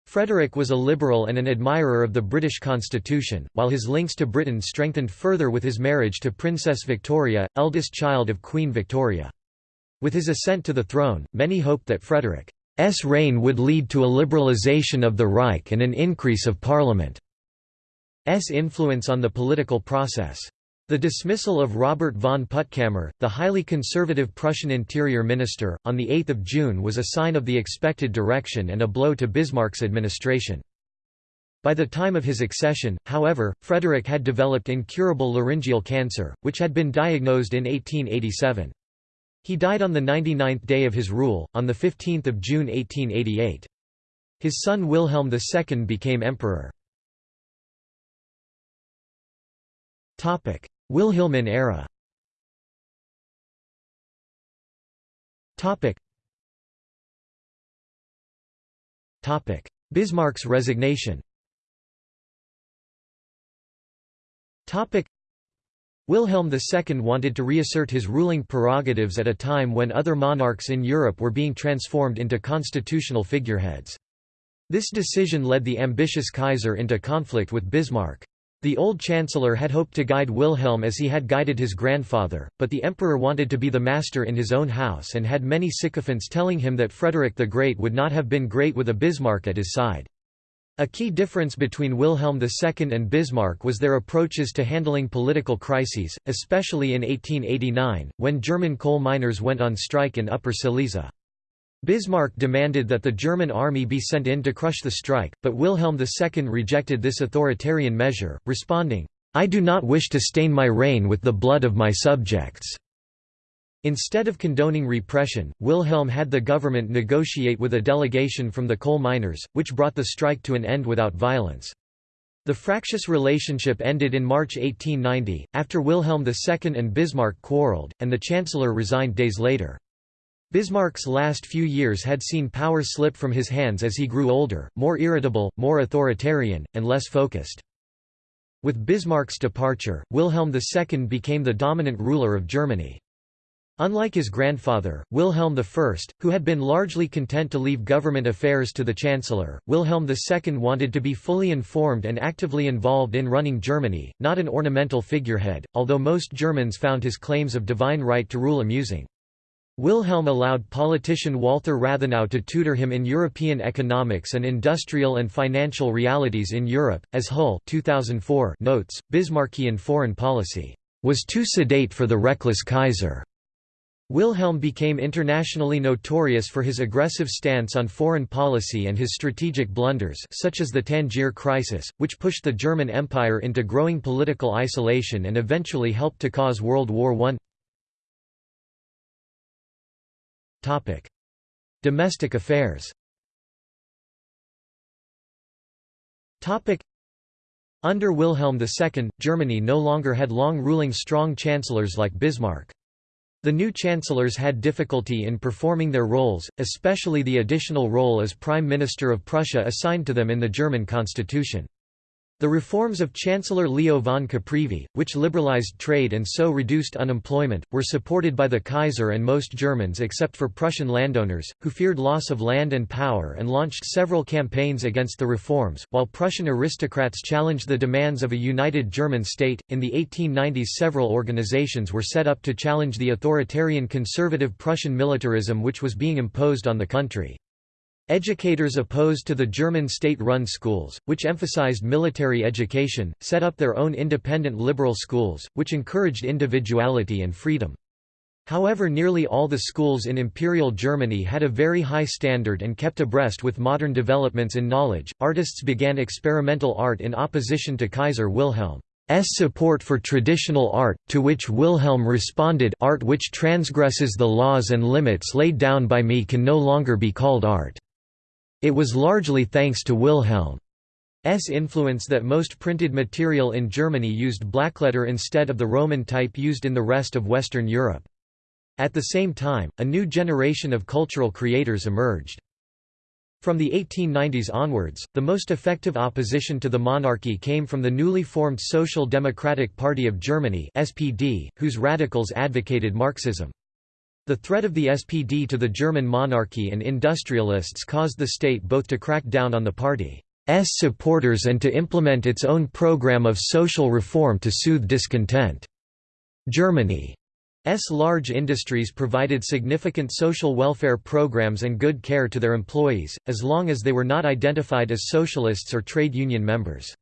Frederick was a liberal and an admirer of the British constitution, while his links to Britain strengthened further with his marriage to Princess Victoria, eldest child of Queen Victoria. With his ascent to the throne, many hoped that Frederick's reign would lead to a liberalisation of the Reich and an increase of Parliament's influence on the political process. The dismissal of Robert von Puttkamer, the highly conservative Prussian interior minister, on 8 June was a sign of the expected direction and a blow to Bismarck's administration. By the time of his accession, however, Frederick had developed incurable laryngeal cancer, which had been diagnosed in 1887. He died on the 99th day of his rule, on 15 June 1888. His son Wilhelm II became emperor. Wilhelmine era Topic. Topic. Bismarck's resignation Topic. Wilhelm II wanted to reassert his ruling prerogatives at a time when other monarchs in Europe were being transformed into constitutional figureheads. This decision led the ambitious Kaiser into conflict with Bismarck. The old chancellor had hoped to guide Wilhelm as he had guided his grandfather, but the emperor wanted to be the master in his own house and had many sycophants telling him that Frederick the Great would not have been great with a Bismarck at his side. A key difference between Wilhelm II and Bismarck was their approaches to handling political crises, especially in 1889, when German coal miners went on strike in Upper Silesia. Bismarck demanded that the German army be sent in to crush the strike, but Wilhelm II rejected this authoritarian measure, responding, "'I do not wish to stain my reign with the blood of my subjects.' Instead of condoning repression, Wilhelm had the government negotiate with a delegation from the coal miners, which brought the strike to an end without violence. The fractious relationship ended in March 1890, after Wilhelm II and Bismarck quarreled, and the chancellor resigned days later. Bismarck's last few years had seen power slip from his hands as he grew older, more irritable, more authoritarian, and less focused. With Bismarck's departure, Wilhelm II became the dominant ruler of Germany. Unlike his grandfather, Wilhelm I, who had been largely content to leave government affairs to the chancellor, Wilhelm II wanted to be fully informed and actively involved in running Germany, not an ornamental figurehead, although most Germans found his claims of divine right to rule amusing. Wilhelm allowed politician Walther Rathenau to tutor him in European economics and industrial and financial realities in Europe, as Hull 2004 notes, Bismarckian foreign policy was too sedate for the reckless Kaiser. Wilhelm became internationally notorious for his aggressive stance on foreign policy and his strategic blunders such as the Tangier crisis, which pushed the German Empire into growing political isolation and eventually helped to cause World War I. Domestic affairs Topic: Under Wilhelm II, Germany no longer had long-ruling strong chancellors like Bismarck. The new chancellors had difficulty in performing their roles, especially the additional role as Prime Minister of Prussia assigned to them in the German constitution. The reforms of Chancellor Leo von Caprivi, which liberalized trade and so reduced unemployment, were supported by the Kaiser and most Germans except for Prussian landowners, who feared loss of land and power and launched several campaigns against the reforms, while Prussian aristocrats challenged the demands of a united German state. In the 1890s, several organizations were set up to challenge the authoritarian conservative Prussian militarism which was being imposed on the country. Educators opposed to the German state-run schools, which emphasized military education, set up their own independent liberal schools, which encouraged individuality and freedom. However nearly all the schools in Imperial Germany had a very high standard and kept abreast with modern developments in knowledge. Artists began experimental art in opposition to Kaiser Wilhelm's support for traditional art, to which Wilhelm responded art which transgresses the laws and limits laid down by me can no longer be called art. It was largely thanks to Wilhelm's influence that most printed material in Germany used blackletter instead of the Roman type used in the rest of Western Europe. At the same time, a new generation of cultural creators emerged. From the 1890s onwards, the most effective opposition to the monarchy came from the newly formed Social Democratic Party of Germany SPD, whose radicals advocated Marxism. The threat of the SPD to the German monarchy and industrialists caused the state both to crack down on the party's supporters and to implement its own program of social reform to soothe discontent. Germany's large industries provided significant social welfare programs and good care to their employees, as long as they were not identified as socialists or trade union members.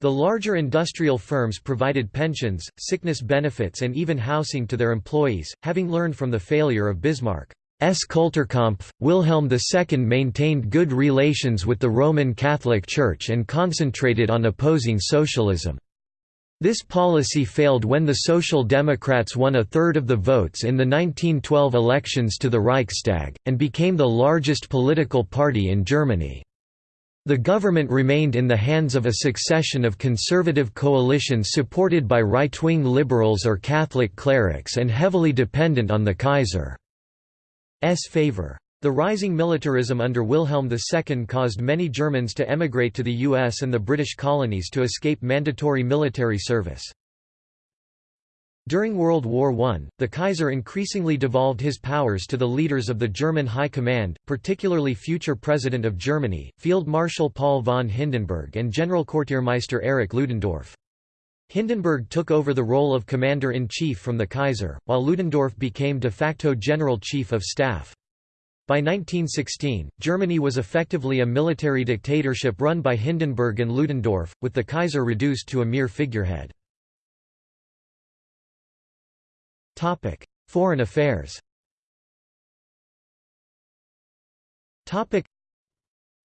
The larger industrial firms provided pensions, sickness benefits and even housing to their employees, having learned from the failure of Bismarck's Kulturkampf, Wilhelm II maintained good relations with the Roman Catholic Church and concentrated on opposing socialism. This policy failed when the Social Democrats won a third of the votes in the 1912 elections to the Reichstag, and became the largest political party in Germany. The government remained in the hands of a succession of conservative coalitions supported by right-wing liberals or Catholic clerics and heavily dependent on the Kaiser's favor. The rising militarism under Wilhelm II caused many Germans to emigrate to the US and the British colonies to escape mandatory military service. During World War I, the Kaiser increasingly devolved his powers to the leaders of the German High Command, particularly future President of Germany, Field Marshal Paul von Hindenburg and General Generalquartiermeister Erich Ludendorff. Hindenburg took over the role of Commander-in-Chief from the Kaiser, while Ludendorff became de facto General Chief of Staff. By 1916, Germany was effectively a military dictatorship run by Hindenburg and Ludendorff, with the Kaiser reduced to a mere figurehead. Topic: Foreign affairs. Topic: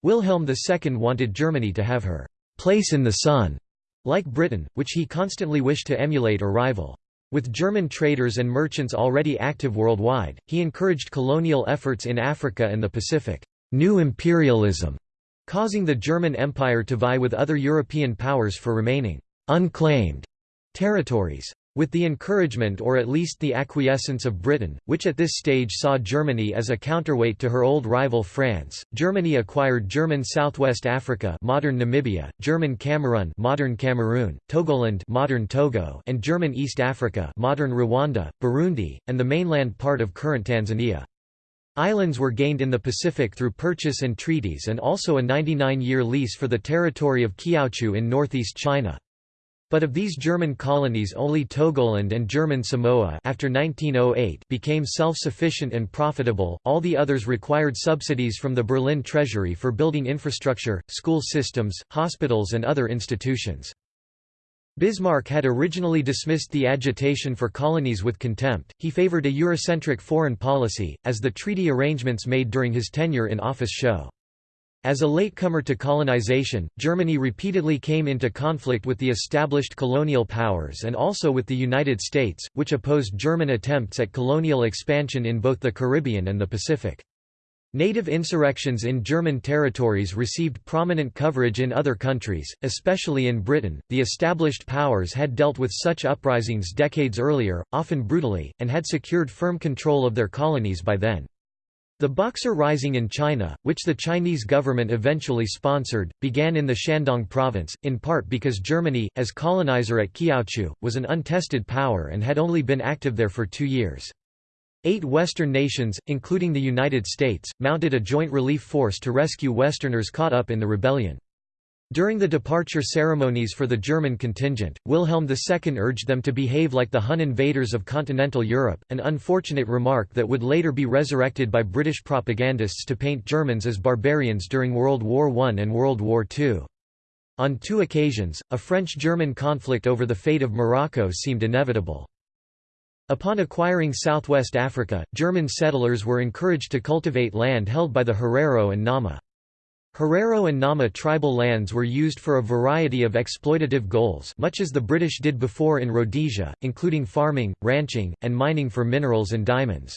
Wilhelm II wanted Germany to have her place in the sun, like Britain, which he constantly wished to emulate or rival. With German traders and merchants already active worldwide, he encouraged colonial efforts in Africa and the Pacific. New imperialism, causing the German Empire to vie with other European powers for remaining unclaimed territories. With the encouragement or at least the acquiescence of Britain, which at this stage saw Germany as a counterweight to her old rival France, Germany acquired German Southwest Africa modern Namibia, German Cameroon modern Cameroon, Togoland modern Togo and German East Africa modern Rwanda, Burundi, and the mainland part of current Tanzania. Islands were gained in the Pacific through purchase and treaties and also a 99-year lease for the territory of Kiautschou in northeast China. But of these German colonies only Togoland and German Samoa after 1908 became self-sufficient and profitable, all the others required subsidies from the Berlin Treasury for building infrastructure, school systems, hospitals and other institutions. Bismarck had originally dismissed the agitation for colonies with contempt, he favored a Eurocentric foreign policy, as the treaty arrangements made during his tenure in office show. As a latecomer to colonization, Germany repeatedly came into conflict with the established colonial powers and also with the United States, which opposed German attempts at colonial expansion in both the Caribbean and the Pacific. Native insurrections in German territories received prominent coverage in other countries, especially in Britain. The established powers had dealt with such uprisings decades earlier, often brutally, and had secured firm control of their colonies by then. The Boxer Rising in China, which the Chinese government eventually sponsored, began in the Shandong province, in part because Germany, as colonizer at Kiautschou, was an untested power and had only been active there for two years. Eight Western nations, including the United States, mounted a joint relief force to rescue Westerners caught up in the rebellion. During the departure ceremonies for the German contingent, Wilhelm II urged them to behave like the Hun invaders of continental Europe, an unfortunate remark that would later be resurrected by British propagandists to paint Germans as barbarians during World War I and World War II. On two occasions, a French-German conflict over the fate of Morocco seemed inevitable. Upon acquiring southwest Africa, German settlers were encouraged to cultivate land held by the Herero and Nama. Herero and Nama tribal lands were used for a variety of exploitative goals much as the British did before in Rhodesia, including farming, ranching, and mining for minerals and diamonds.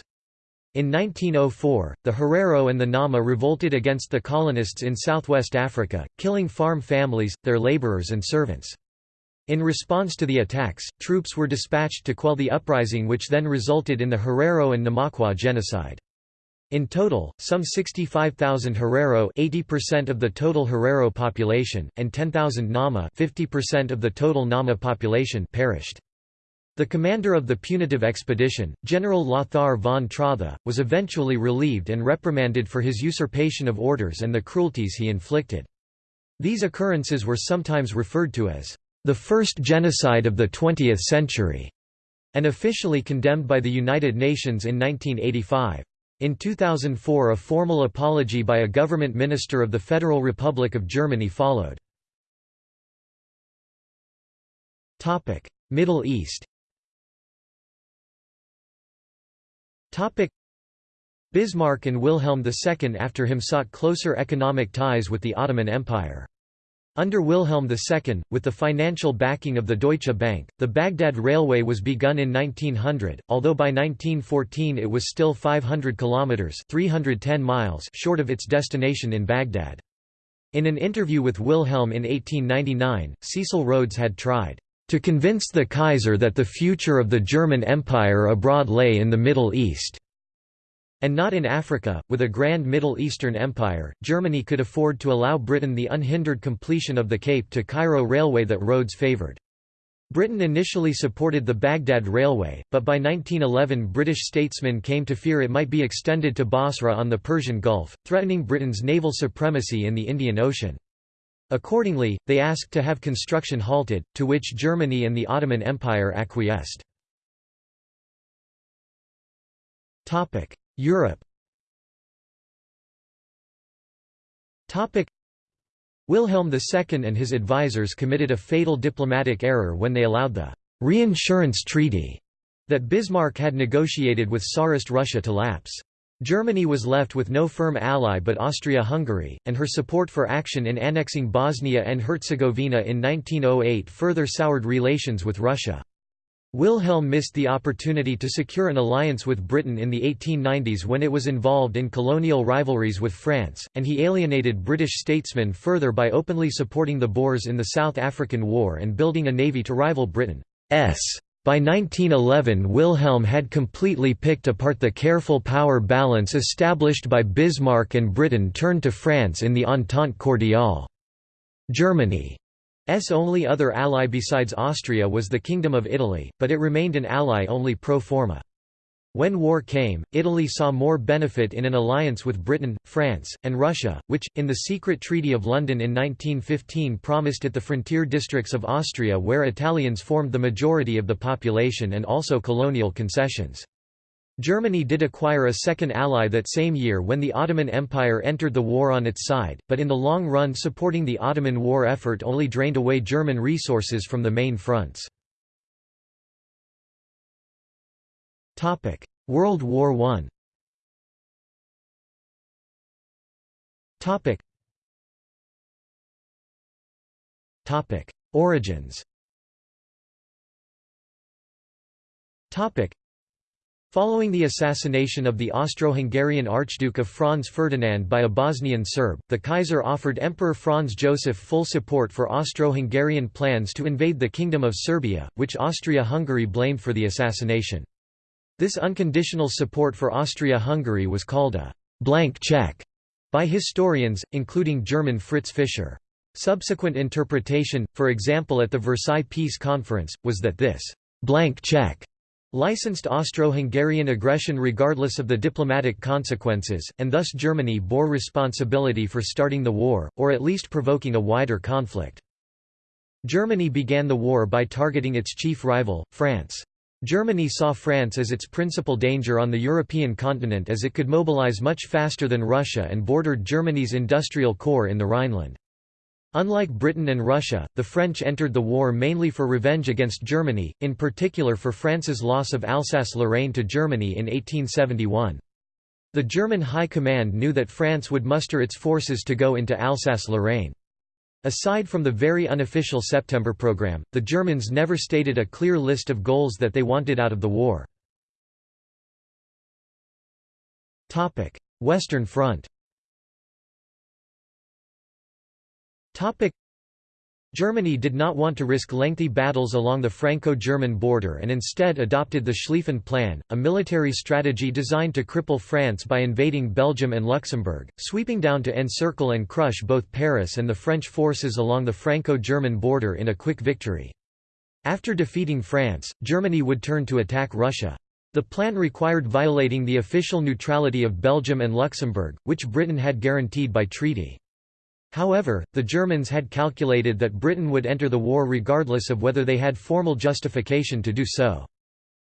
In 1904, the Herero and the Nama revolted against the colonists in southwest Africa, killing farm families, their laborers and servants. In response to the attacks, troops were dispatched to quell the uprising which then resulted in the Herero and Namaqua genocide. In total, some 65,000 Herero 80% of the total Herero population, and 10,000 Nama 50% of the total Nama population perished. The commander of the punitive expedition, General Lothar von Trotha, was eventually relieved and reprimanded for his usurpation of orders and the cruelties he inflicted. These occurrences were sometimes referred to as the first genocide of the 20th century, and officially condemned by the United Nations in 1985. In 2004 a formal apology by a government minister of the Federal Republic of Germany followed. Middle East Bismarck and Wilhelm II after him sought closer economic ties with the Ottoman Empire. Under Wilhelm II, with the financial backing of the Deutsche Bank, the Baghdad Railway was begun in 1900, although by 1914 it was still 500 kilometers (310 miles) short of its destination in Baghdad. In an interview with Wilhelm in 1899, Cecil Rhodes had tried to convince the Kaiser that the future of the German Empire abroad lay in the Middle East. And not in Africa, with a grand Middle Eastern empire, Germany could afford to allow Britain the unhindered completion of the Cape to Cairo railway that Rhodes favoured. Britain initially supported the Baghdad Railway, but by 1911 British statesmen came to fear it might be extended to Basra on the Persian Gulf, threatening Britain's naval supremacy in the Indian Ocean. Accordingly, they asked to have construction halted, to which Germany and the Ottoman Empire acquiesced. Europe Wilhelm II and his advisers committed a fatal diplomatic error when they allowed the «reinsurance treaty» that Bismarck had negotiated with Tsarist Russia to lapse. Germany was left with no firm ally but Austria-Hungary, and her support for action in annexing Bosnia and Herzegovina in 1908 further soured relations with Russia. Wilhelm missed the opportunity to secure an alliance with Britain in the 1890s when it was involved in colonial rivalries with France, and he alienated British statesmen further by openly supporting the Boers in the South African War and building a navy to rival Britain's. By 1911 Wilhelm had completely picked apart the careful power balance established by Bismarck and Britain turned to France in the Entente Cordiale. Germany S only other ally besides Austria was the Kingdom of Italy, but it remained an ally only pro forma. When war came, Italy saw more benefit in an alliance with Britain, France, and Russia, which, in the secret Treaty of London in 1915 promised it the frontier districts of Austria where Italians formed the majority of the population and also colonial concessions. Germany did acquire a second ally that same year when the Ottoman Empire entered the war on its side, but in the long run supporting the Ottoman war effort only drained away German resources from the main fronts. World War I Origins Following the assassination of the Austro-Hungarian Archduke of Franz Ferdinand by a Bosnian Serb, the Kaiser offered Emperor Franz Joseph full support for Austro-Hungarian plans to invade the Kingdom of Serbia, which Austria-Hungary blamed for the assassination. This unconditional support for Austria-Hungary was called a blank check by historians, including German Fritz Fischer. Subsequent interpretation, for example at the Versailles Peace Conference, was that this blank check licensed Austro-Hungarian aggression regardless of the diplomatic consequences, and thus Germany bore responsibility for starting the war, or at least provoking a wider conflict. Germany began the war by targeting its chief rival, France. Germany saw France as its principal danger on the European continent as it could mobilize much faster than Russia and bordered Germany's industrial core in the Rhineland. Unlike Britain and Russia, the French entered the war mainly for revenge against Germany, in particular for France's loss of Alsace-Lorraine to Germany in 1871. The German High Command knew that France would muster its forces to go into Alsace-Lorraine. Aside from the very unofficial September program, the Germans never stated a clear list of goals that they wanted out of the war. Western Front Germany did not want to risk lengthy battles along the Franco-German border and instead adopted the Schlieffen Plan, a military strategy designed to cripple France by invading Belgium and Luxembourg, sweeping down to encircle and crush both Paris and the French forces along the Franco-German border in a quick victory. After defeating France, Germany would turn to attack Russia. The plan required violating the official neutrality of Belgium and Luxembourg, which Britain had guaranteed by treaty. However, the Germans had calculated that Britain would enter the war regardless of whether they had formal justification to do so.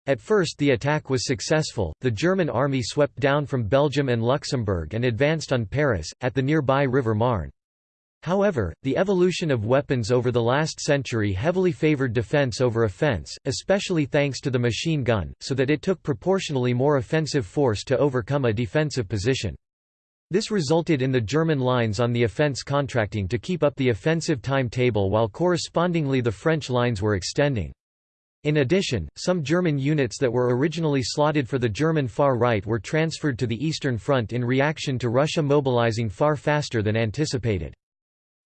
At first the attack was successful, the German army swept down from Belgium and Luxembourg and advanced on Paris, at the nearby River Marne. However, the evolution of weapons over the last century heavily favored defense over offense, especially thanks to the machine gun, so that it took proportionally more offensive force to overcome a defensive position. This resulted in the German lines on the offense contracting to keep up the offensive timetable while correspondingly the French lines were extending. In addition, some German units that were originally slotted for the German far right were transferred to the Eastern Front in reaction to Russia mobilizing far faster than anticipated.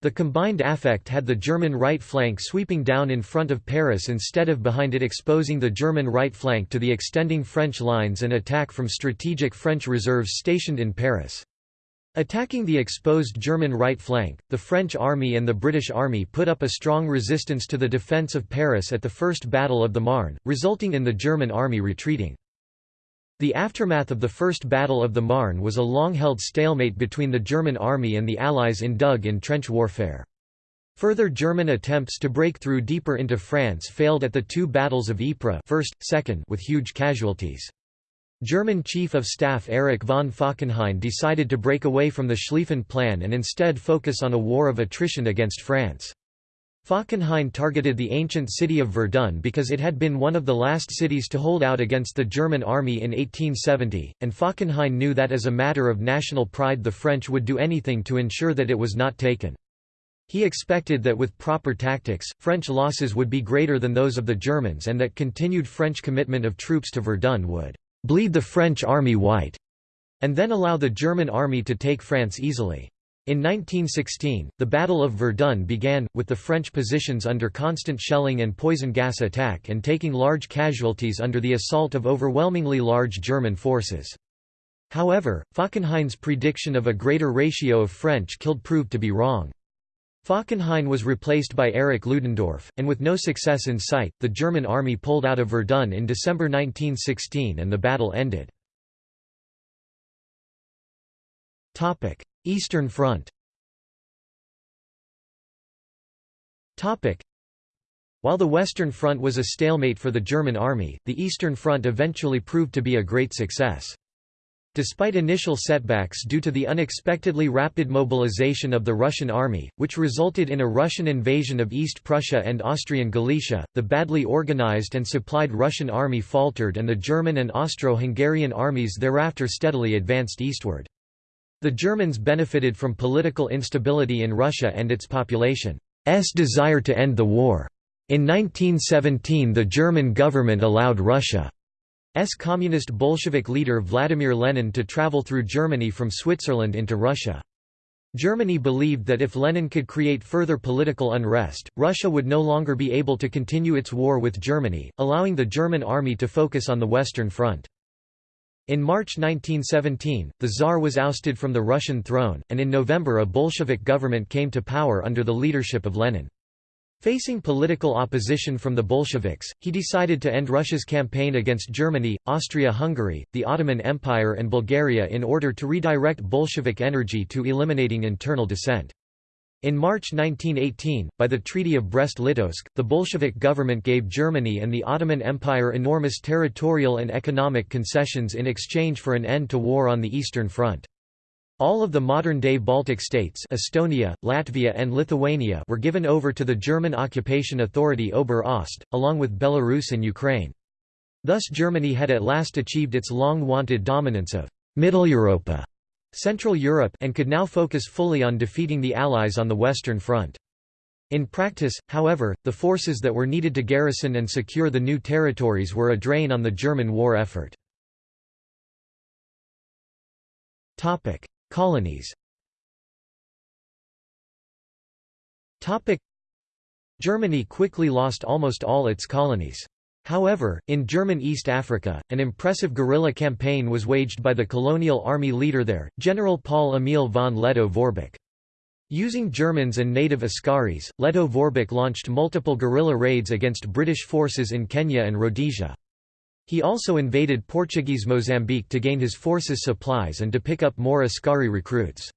The combined affect had the German right flank sweeping down in front of Paris instead of behind it exposing the German right flank to the extending French lines and attack from strategic French reserves stationed in Paris. Attacking the exposed German right flank, the French army and the British army put up a strong resistance to the defence of Paris at the First Battle of the Marne, resulting in the German army retreating. The aftermath of the First Battle of the Marne was a long-held stalemate between the German army and the Allies in dug in trench warfare. Further German attempts to break through deeper into France failed at the two battles of Ypres first, second with huge casualties. German Chief of Staff Erich von Falkenhayn decided to break away from the Schlieffen Plan and instead focus on a war of attrition against France. Falkenhayn targeted the ancient city of Verdun because it had been one of the last cities to hold out against the German army in 1870, and Falkenhayn knew that as a matter of national pride the French would do anything to ensure that it was not taken. He expected that with proper tactics, French losses would be greater than those of the Germans and that continued French commitment of troops to Verdun would bleed the French army white, and then allow the German army to take France easily. In 1916, the Battle of Verdun began, with the French positions under constant shelling and poison gas attack and taking large casualties under the assault of overwhelmingly large German forces. However, Falkenhayn's prediction of a greater ratio of French killed proved to be wrong. Falkenhayn was replaced by Erich Ludendorff, and with no success in sight, the German army pulled out of Verdun in December 1916 and the battle ended. Eastern Front While the Western Front was a stalemate for the German army, the Eastern Front eventually proved to be a great success. Despite initial setbacks due to the unexpectedly rapid mobilization of the Russian army, which resulted in a Russian invasion of East Prussia and Austrian Galicia, the badly organized and supplied Russian army faltered and the German and Austro-Hungarian armies thereafter steadily advanced eastward. The Germans benefited from political instability in Russia and its population's desire to end the war. In 1917 the German government allowed Russia communist Bolshevik leader Vladimir Lenin to travel through Germany from Switzerland into Russia. Germany believed that if Lenin could create further political unrest, Russia would no longer be able to continue its war with Germany, allowing the German army to focus on the Western Front. In March 1917, the Tsar was ousted from the Russian throne, and in November a Bolshevik government came to power under the leadership of Lenin. Facing political opposition from the Bolsheviks, he decided to end Russia's campaign against Germany, Austria-Hungary, the Ottoman Empire and Bulgaria in order to redirect Bolshevik energy to eliminating internal dissent. In March 1918, by the Treaty of Brest-Litovsk, the Bolshevik government gave Germany and the Ottoman Empire enormous territorial and economic concessions in exchange for an end to war on the Eastern Front. All of the modern-day Baltic states Estonia, Latvia and Lithuania were given over to the German occupation authority Ober-Ost, along with Belarus and Ukraine. Thus Germany had at last achieved its long-wanted dominance of Middle Europa Central Europe and could now focus fully on defeating the Allies on the Western Front. In practice, however, the forces that were needed to garrison and secure the new territories were a drain on the German war effort. Colonies Germany quickly lost almost all its colonies. However, in German East Africa, an impressive guerrilla campaign was waged by the colonial army leader there, General Paul Emil von Lettow-Vorbeck. Using Germans and native Askaris, Lettow-Vorbeck launched multiple guerrilla raids against British forces in Kenya and Rhodesia. He also invaded Portuguese Mozambique to gain his forces supplies and to pick up more Askari recruits.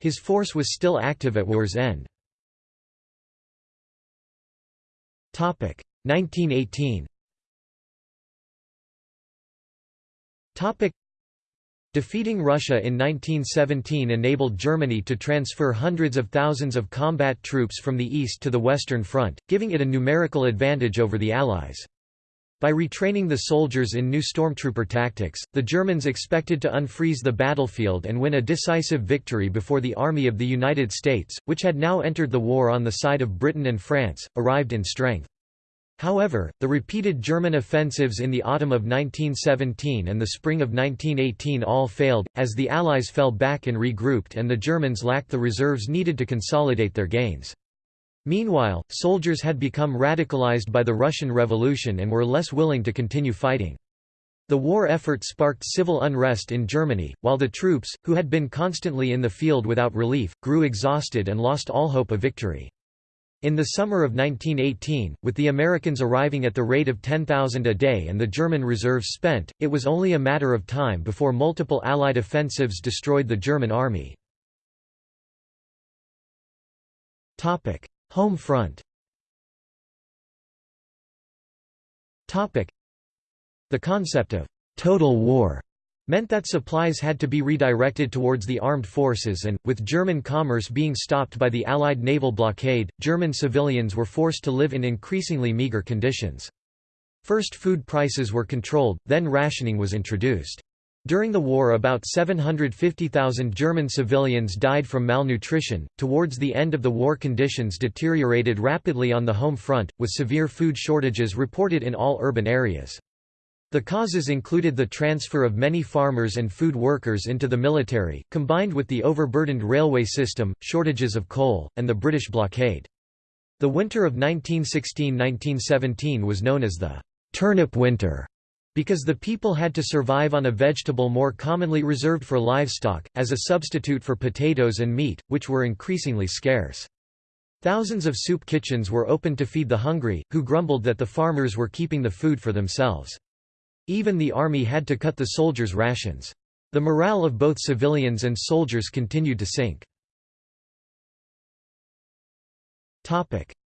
His force was still active at war's end. 1918 Defeating Russia in 1917 enabled Germany to transfer hundreds of thousands of combat troops from the east to the Western Front, giving it a numerical advantage over the Allies. By retraining the soldiers in new stormtrooper tactics, the Germans expected to unfreeze the battlefield and win a decisive victory before the Army of the United States, which had now entered the war on the side of Britain and France, arrived in strength. However, the repeated German offensives in the autumn of 1917 and the spring of 1918 all failed, as the Allies fell back and regrouped and the Germans lacked the reserves needed to consolidate their gains. Meanwhile, soldiers had become radicalized by the Russian Revolution and were less willing to continue fighting. The war effort sparked civil unrest in Germany, while the troops, who had been constantly in the field without relief, grew exhausted and lost all hope of victory. In the summer of 1918, with the Americans arriving at the rate of 10,000 a day and the German reserves spent, it was only a matter of time before multiple Allied offensives destroyed the German army. Home front The concept of «total war» meant that supplies had to be redirected towards the armed forces and, with German commerce being stopped by the Allied naval blockade, German civilians were forced to live in increasingly meager conditions. First food prices were controlled, then rationing was introduced. During the war about 750,000 German civilians died from malnutrition. Towards the end of the war conditions deteriorated rapidly on the home front, with severe food shortages reported in all urban areas. The causes included the transfer of many farmers and food workers into the military, combined with the overburdened railway system, shortages of coal, and the British blockade. The winter of 1916–1917 was known as the «turnip winter» because the people had to survive on a vegetable more commonly reserved for livestock, as a substitute for potatoes and meat, which were increasingly scarce. Thousands of soup kitchens were opened to feed the hungry, who grumbled that the farmers were keeping the food for themselves. Even the army had to cut the soldiers' rations. The morale of both civilians and soldiers continued to sink.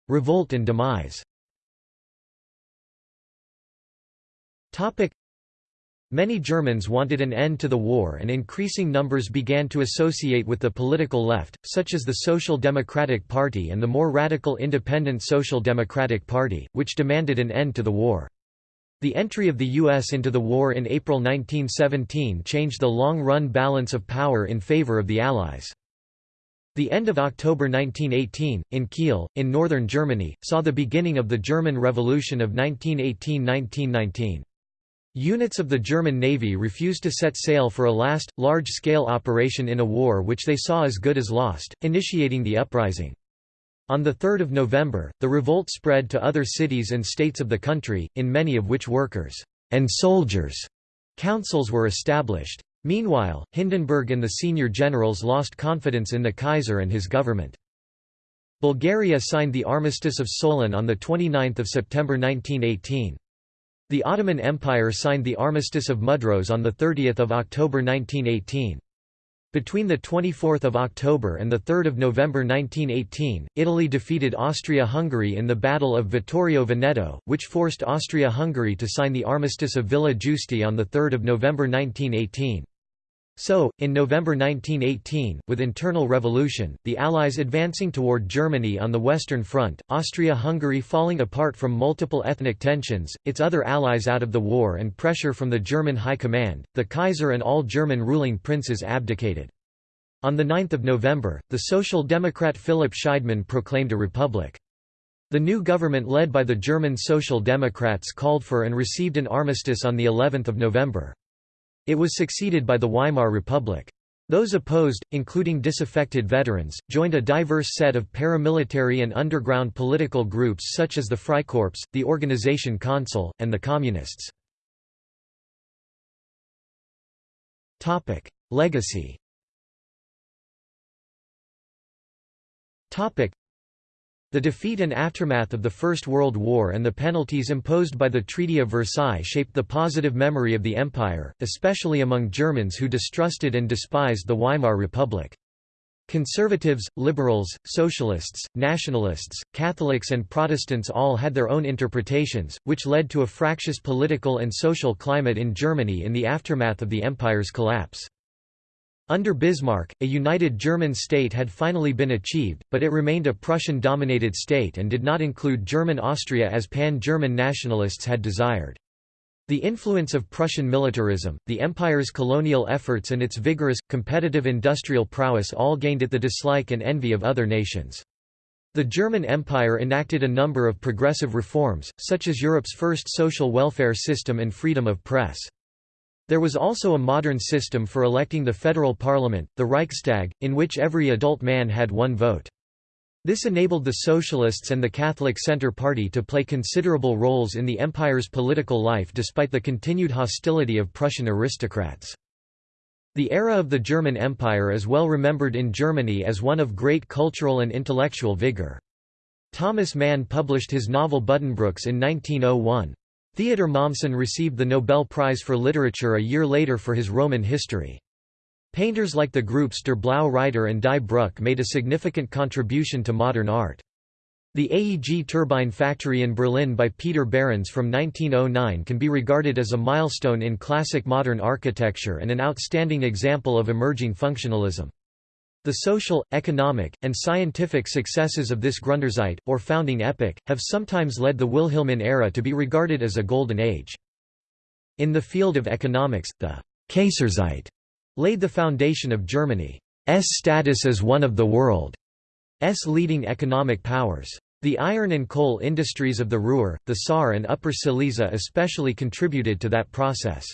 Revolt and demise Many Germans wanted an end to the war and increasing numbers began to associate with the political left, such as the Social Democratic Party and the more radical Independent Social Democratic Party, which demanded an end to the war. The entry of the U.S. into the war in April 1917 changed the long-run balance of power in favor of the Allies. The end of October 1918, in Kiel, in northern Germany, saw the beginning of the German Revolution of 1918–1919. Units of the German Navy refused to set sail for a last, large-scale operation in a war which they saw as good as lost, initiating the uprising. On 3 November, the revolt spread to other cities and states of the country, in many of which workers and soldiers Councils were established. Meanwhile, Hindenburg and the senior generals lost confidence in the Kaiser and his government. Bulgaria signed the Armistice of Solun on 29 September 1918. The Ottoman Empire signed the Armistice of Mudros on 30 October 1918. Between 24 October and 3 November 1918, Italy defeated Austria-Hungary in the Battle of Vittorio Veneto, which forced Austria-Hungary to sign the Armistice of Villa Giusti on 3 November 1918. So, in November 1918, with internal revolution, the Allies advancing toward Germany on the Western Front, Austria-Hungary falling apart from multiple ethnic tensions, its other allies out of the war and pressure from the German High Command, the Kaiser and all German ruling princes abdicated. On 9 November, the Social Democrat Philipp Scheidemann proclaimed a republic. The new government led by the German Social Democrats called for and received an armistice on of November. It was succeeded by the Weimar Republic. Those opposed, including disaffected veterans, joined a diverse set of paramilitary and underground political groups such as the Freikorps, the Organization Consul, and the Communists. Legacy the defeat and aftermath of the First World War and the penalties imposed by the Treaty of Versailles shaped the positive memory of the Empire, especially among Germans who distrusted and despised the Weimar Republic. Conservatives, liberals, socialists, nationalists, Catholics and Protestants all had their own interpretations, which led to a fractious political and social climate in Germany in the aftermath of the Empire's collapse. Under Bismarck, a united German state had finally been achieved, but it remained a Prussian-dominated state and did not include German Austria as pan-German nationalists had desired. The influence of Prussian militarism, the empire's colonial efforts and its vigorous, competitive industrial prowess all gained it the dislike and envy of other nations. The German Empire enacted a number of progressive reforms, such as Europe's first social welfare system and freedom of press. There was also a modern system for electing the federal parliament, the Reichstag, in which every adult man had one vote. This enabled the Socialists and the Catholic Centre Party to play considerable roles in the empire's political life despite the continued hostility of Prussian aristocrats. The era of the German Empire is well remembered in Germany as one of great cultural and intellectual vigour. Thomas Mann published his novel Buddenbrooks in 1901. Theodor Mommsen received the Nobel Prize for Literature a year later for his Roman history. Painters like the groups Der Blaue Reiter and Die Brücke made a significant contribution to modern art. The AEG turbine factory in Berlin by Peter Behrens from 1909 can be regarded as a milestone in classic modern architecture and an outstanding example of emerging functionalism. The social, economic, and scientific successes of this Gründerzeit, or founding epoch, have sometimes led the Wilhelmine era to be regarded as a golden age. In the field of economics, the Kaiserzeit laid the foundation of Germany's status as one of the world's leading economic powers. The iron and coal industries of the Ruhr, the Saar and Upper Silesia especially contributed to that process.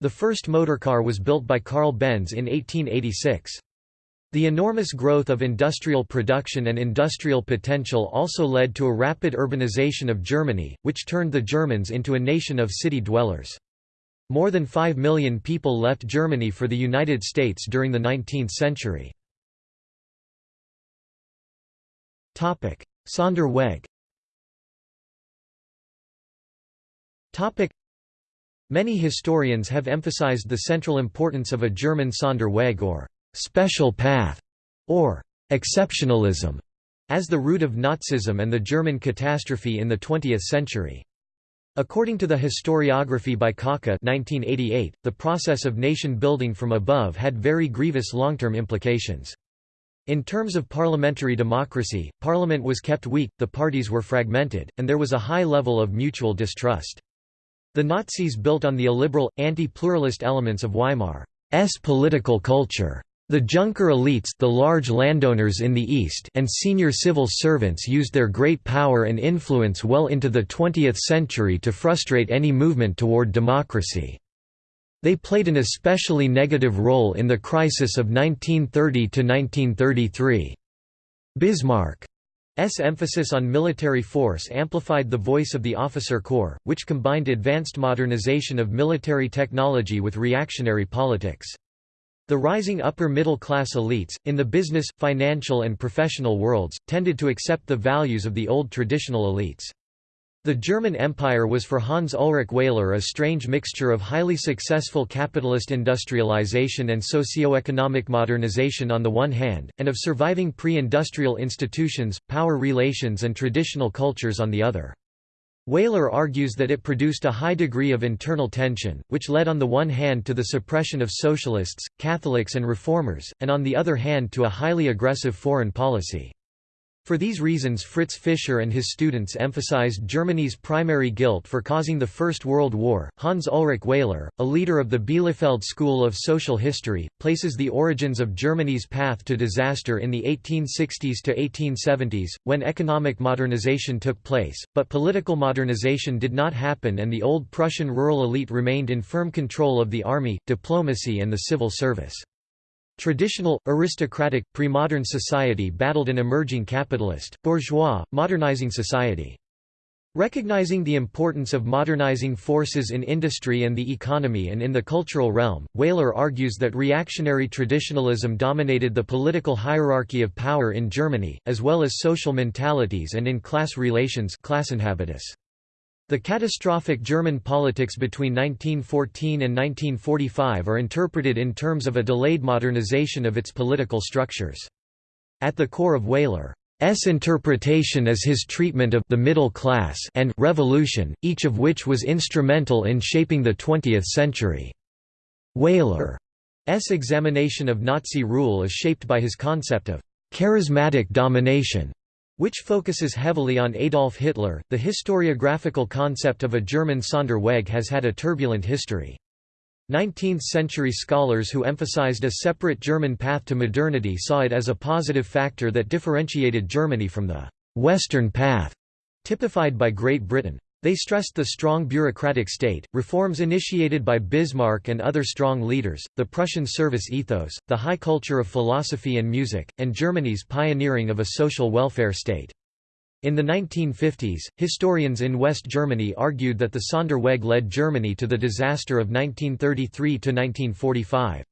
The first motorcar was built by Carl Benz in 1886. The enormous growth of industrial production and industrial potential also led to a rapid urbanization of Germany, which turned the Germans into a nation of city dwellers. More than 5 million people left Germany for the United States during the 19th century. Sonderweg Many historians have emphasized the central importance of a German Sonderweg or special path, or exceptionalism, as the root of Nazism and the German catastrophe in the 20th century. According to the historiography by Kocka 1988, the process of nation-building from above had very grievous long-term implications. In terms of parliamentary democracy, parliament was kept weak, the parties were fragmented, and there was a high level of mutual distrust. The Nazis built on the illiberal, anti-pluralist elements of Weimar's political culture. The Junker elites the large landowners in the East and senior civil servants used their great power and influence well into the 20th century to frustrate any movement toward democracy. They played an especially negative role in the crisis of 1930–1933. Bismarck's emphasis on military force amplified the voice of the officer corps, which combined advanced modernization of military technology with reactionary politics. The rising upper-middle-class elites, in the business, financial and professional worlds, tended to accept the values of the old traditional elites. The German Empire was for Hans Ulrich Wehler a strange mixture of highly successful capitalist industrialization and socio-economic modernization on the one hand, and of surviving pre-industrial institutions, power relations and traditional cultures on the other. Wehler argues that it produced a high degree of internal tension, which led on the one hand to the suppression of socialists, Catholics and reformers, and on the other hand to a highly aggressive foreign policy. For these reasons Fritz Fischer and his students emphasized Germany's primary guilt for causing the First World War. Hans Ulrich Wehler, a leader of the Bielefeld School of Social History, places the origins of Germany's path to disaster in the 1860s to 1870s, when economic modernization took place, but political modernization did not happen and the old Prussian rural elite remained in firm control of the army, diplomacy and the civil service. Traditional, aristocratic, pre-modern society battled an emerging capitalist, bourgeois, modernizing society. Recognizing the importance of modernizing forces in industry and the economy and in the cultural realm, Wehler argues that reactionary traditionalism dominated the political hierarchy of power in Germany, as well as social mentalities and in class relations Klassenhabitus. The catastrophic German politics between 1914 and 1945 are interpreted in terms of a delayed modernization of its political structures. At the core of Wehler's interpretation is his treatment of the middle class and revolution, each of which was instrumental in shaping the 20th century. Wehler's examination of Nazi rule is shaped by his concept of charismatic domination which focuses heavily on Adolf Hitler. The historiographical concept of a German Sonderweg has had a turbulent history. 19th-century scholars who emphasized a separate German path to modernity saw it as a positive factor that differentiated Germany from the «Western path» typified by Great Britain. They stressed the strong bureaucratic state, reforms initiated by Bismarck and other strong leaders, the Prussian service ethos, the high culture of philosophy and music, and Germany's pioneering of a social welfare state. In the 1950s, historians in West Germany argued that the Sonderweg led Germany to the disaster of 1933–1945.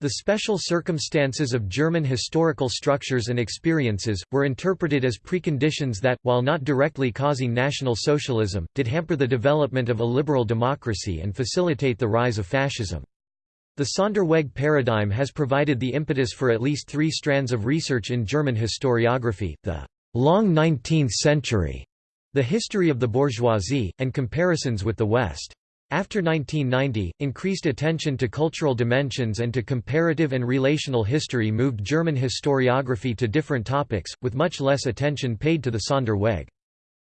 The special circumstances of German historical structures and experiences, were interpreted as preconditions that, while not directly causing National Socialism, did hamper the development of a liberal democracy and facilitate the rise of fascism. The Sonderweg paradigm has provided the impetus for at least three strands of research in German historiography, the long 19th century, the history of the bourgeoisie, and comparisons with the West. After 1990, increased attention to cultural dimensions and to comparative and relational history moved German historiography to different topics, with much less attention paid to the Sonderweg.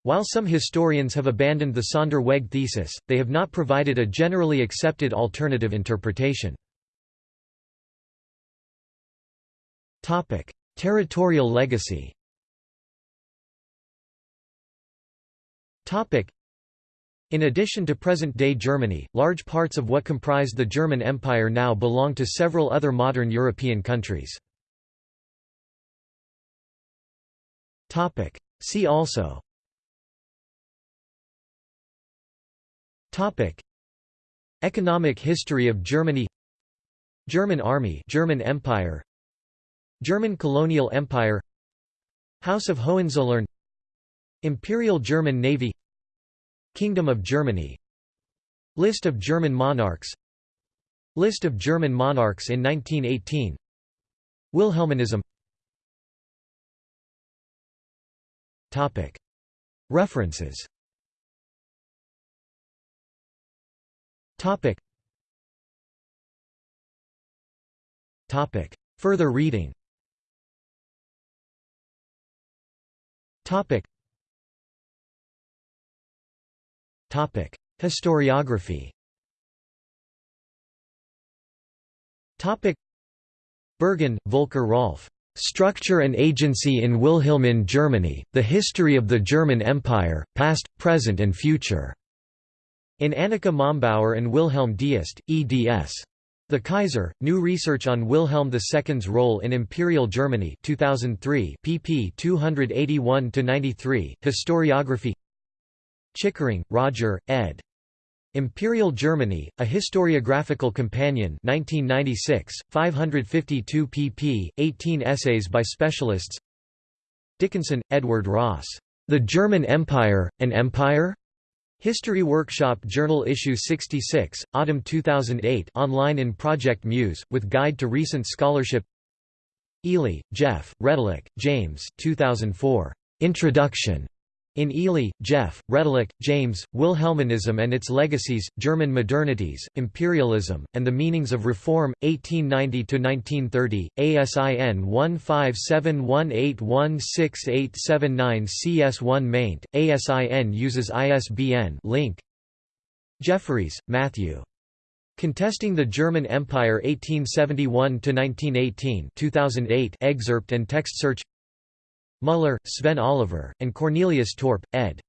While some historians have abandoned the Sonderweg thesis, they have not provided a generally accepted alternative interpretation. Territorial legacy in addition to present-day Germany, large parts of what comprised the German Empire now belong to several other modern European countries. See also. Topic. Economic history of Germany. German Army German Empire. German colonial empire. House of Hohenzollern. Imperial German Navy Kingdom of Germany. List of German monarchs. List of German monarchs in 1918 Wilhelminism. References. Further reading Historiography. Topic: Berghahn, Volker Rolf. Structure and Agency in Wilhelmine Germany: The History of the German Empire, Past, Present and Future. In Annika Mombauer and Wilhelm Deist, eds. The Kaiser, New Research on Wilhelm II's Role in Imperial Germany 2003 pp 281–93, Historiography Chickering, Roger, ed. Imperial Germany, A Historiographical Companion 1996, 552 pp, 18 essays by specialists Dickinson, Edward Ross. The German Empire, An Empire? History Workshop Journal Issue 66, Autumn 2008 online in Project Muse, with Guide to Recent Scholarship Eley, Geoff, Redlich, James 2004. Introduction. In Eley, Geoff, Redlich, James, Wilhelminism and its Legacies, German Modernities, Imperialism, and the Meanings of Reform, 1890–1930, ASIN 1571816879 CS1 maint, ASIN uses ISBN link. Jefferies, Matthew. Contesting the German Empire 1871–1918 2008 excerpt and text search Muller, Sven Oliver, and Cornelius Torp, ed.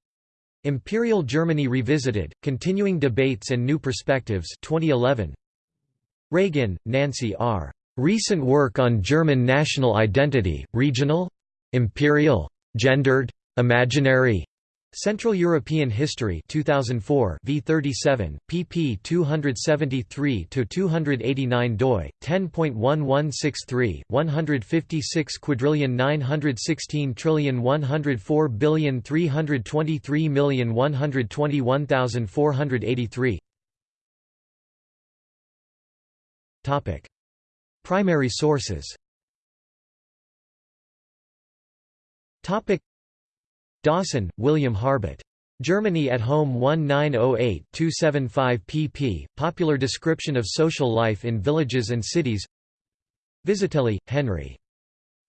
Imperial Germany Revisited, Continuing Debates and New Perspectives 2011. Reagin, Nancy R. Recent work on German national identity, regional? Imperial? Gendered? Imaginary? Central European History 2004 v37 pp 273 to 289 doi 10.1163 156 quadrillion 916 trillion 104 billion 323 million 121,483 topic. Primary sources. Topic Dawson, William Harbutt. Germany at Home 1908-275 pp. Popular description of social life in villages and cities Vizetelly, Henry.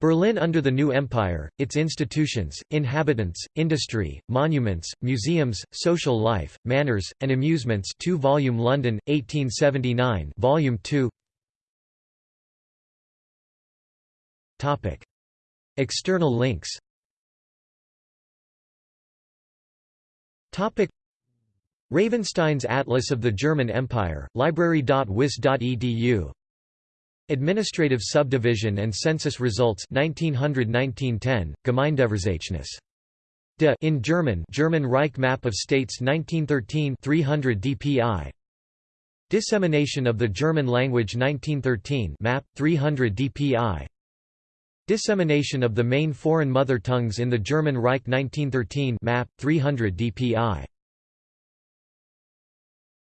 Berlin under the New Empire, its institutions, inhabitants, industry, monuments, museums, social life, manners, and amusements 2 volume London, 1879 volume 2 External links Topic. Ravenstein's Atlas of the German Empire, library.wis.edu Administrative Subdivision and Census Results 1900–1910, Gemeindeverzeichnis. De in German German Reich Map of States 1913 300 dpi Dissemination of the German Language 1913 map 300 dpi Dissemination of the main foreign mother tongues in the German Reich 1913 map 300 dpi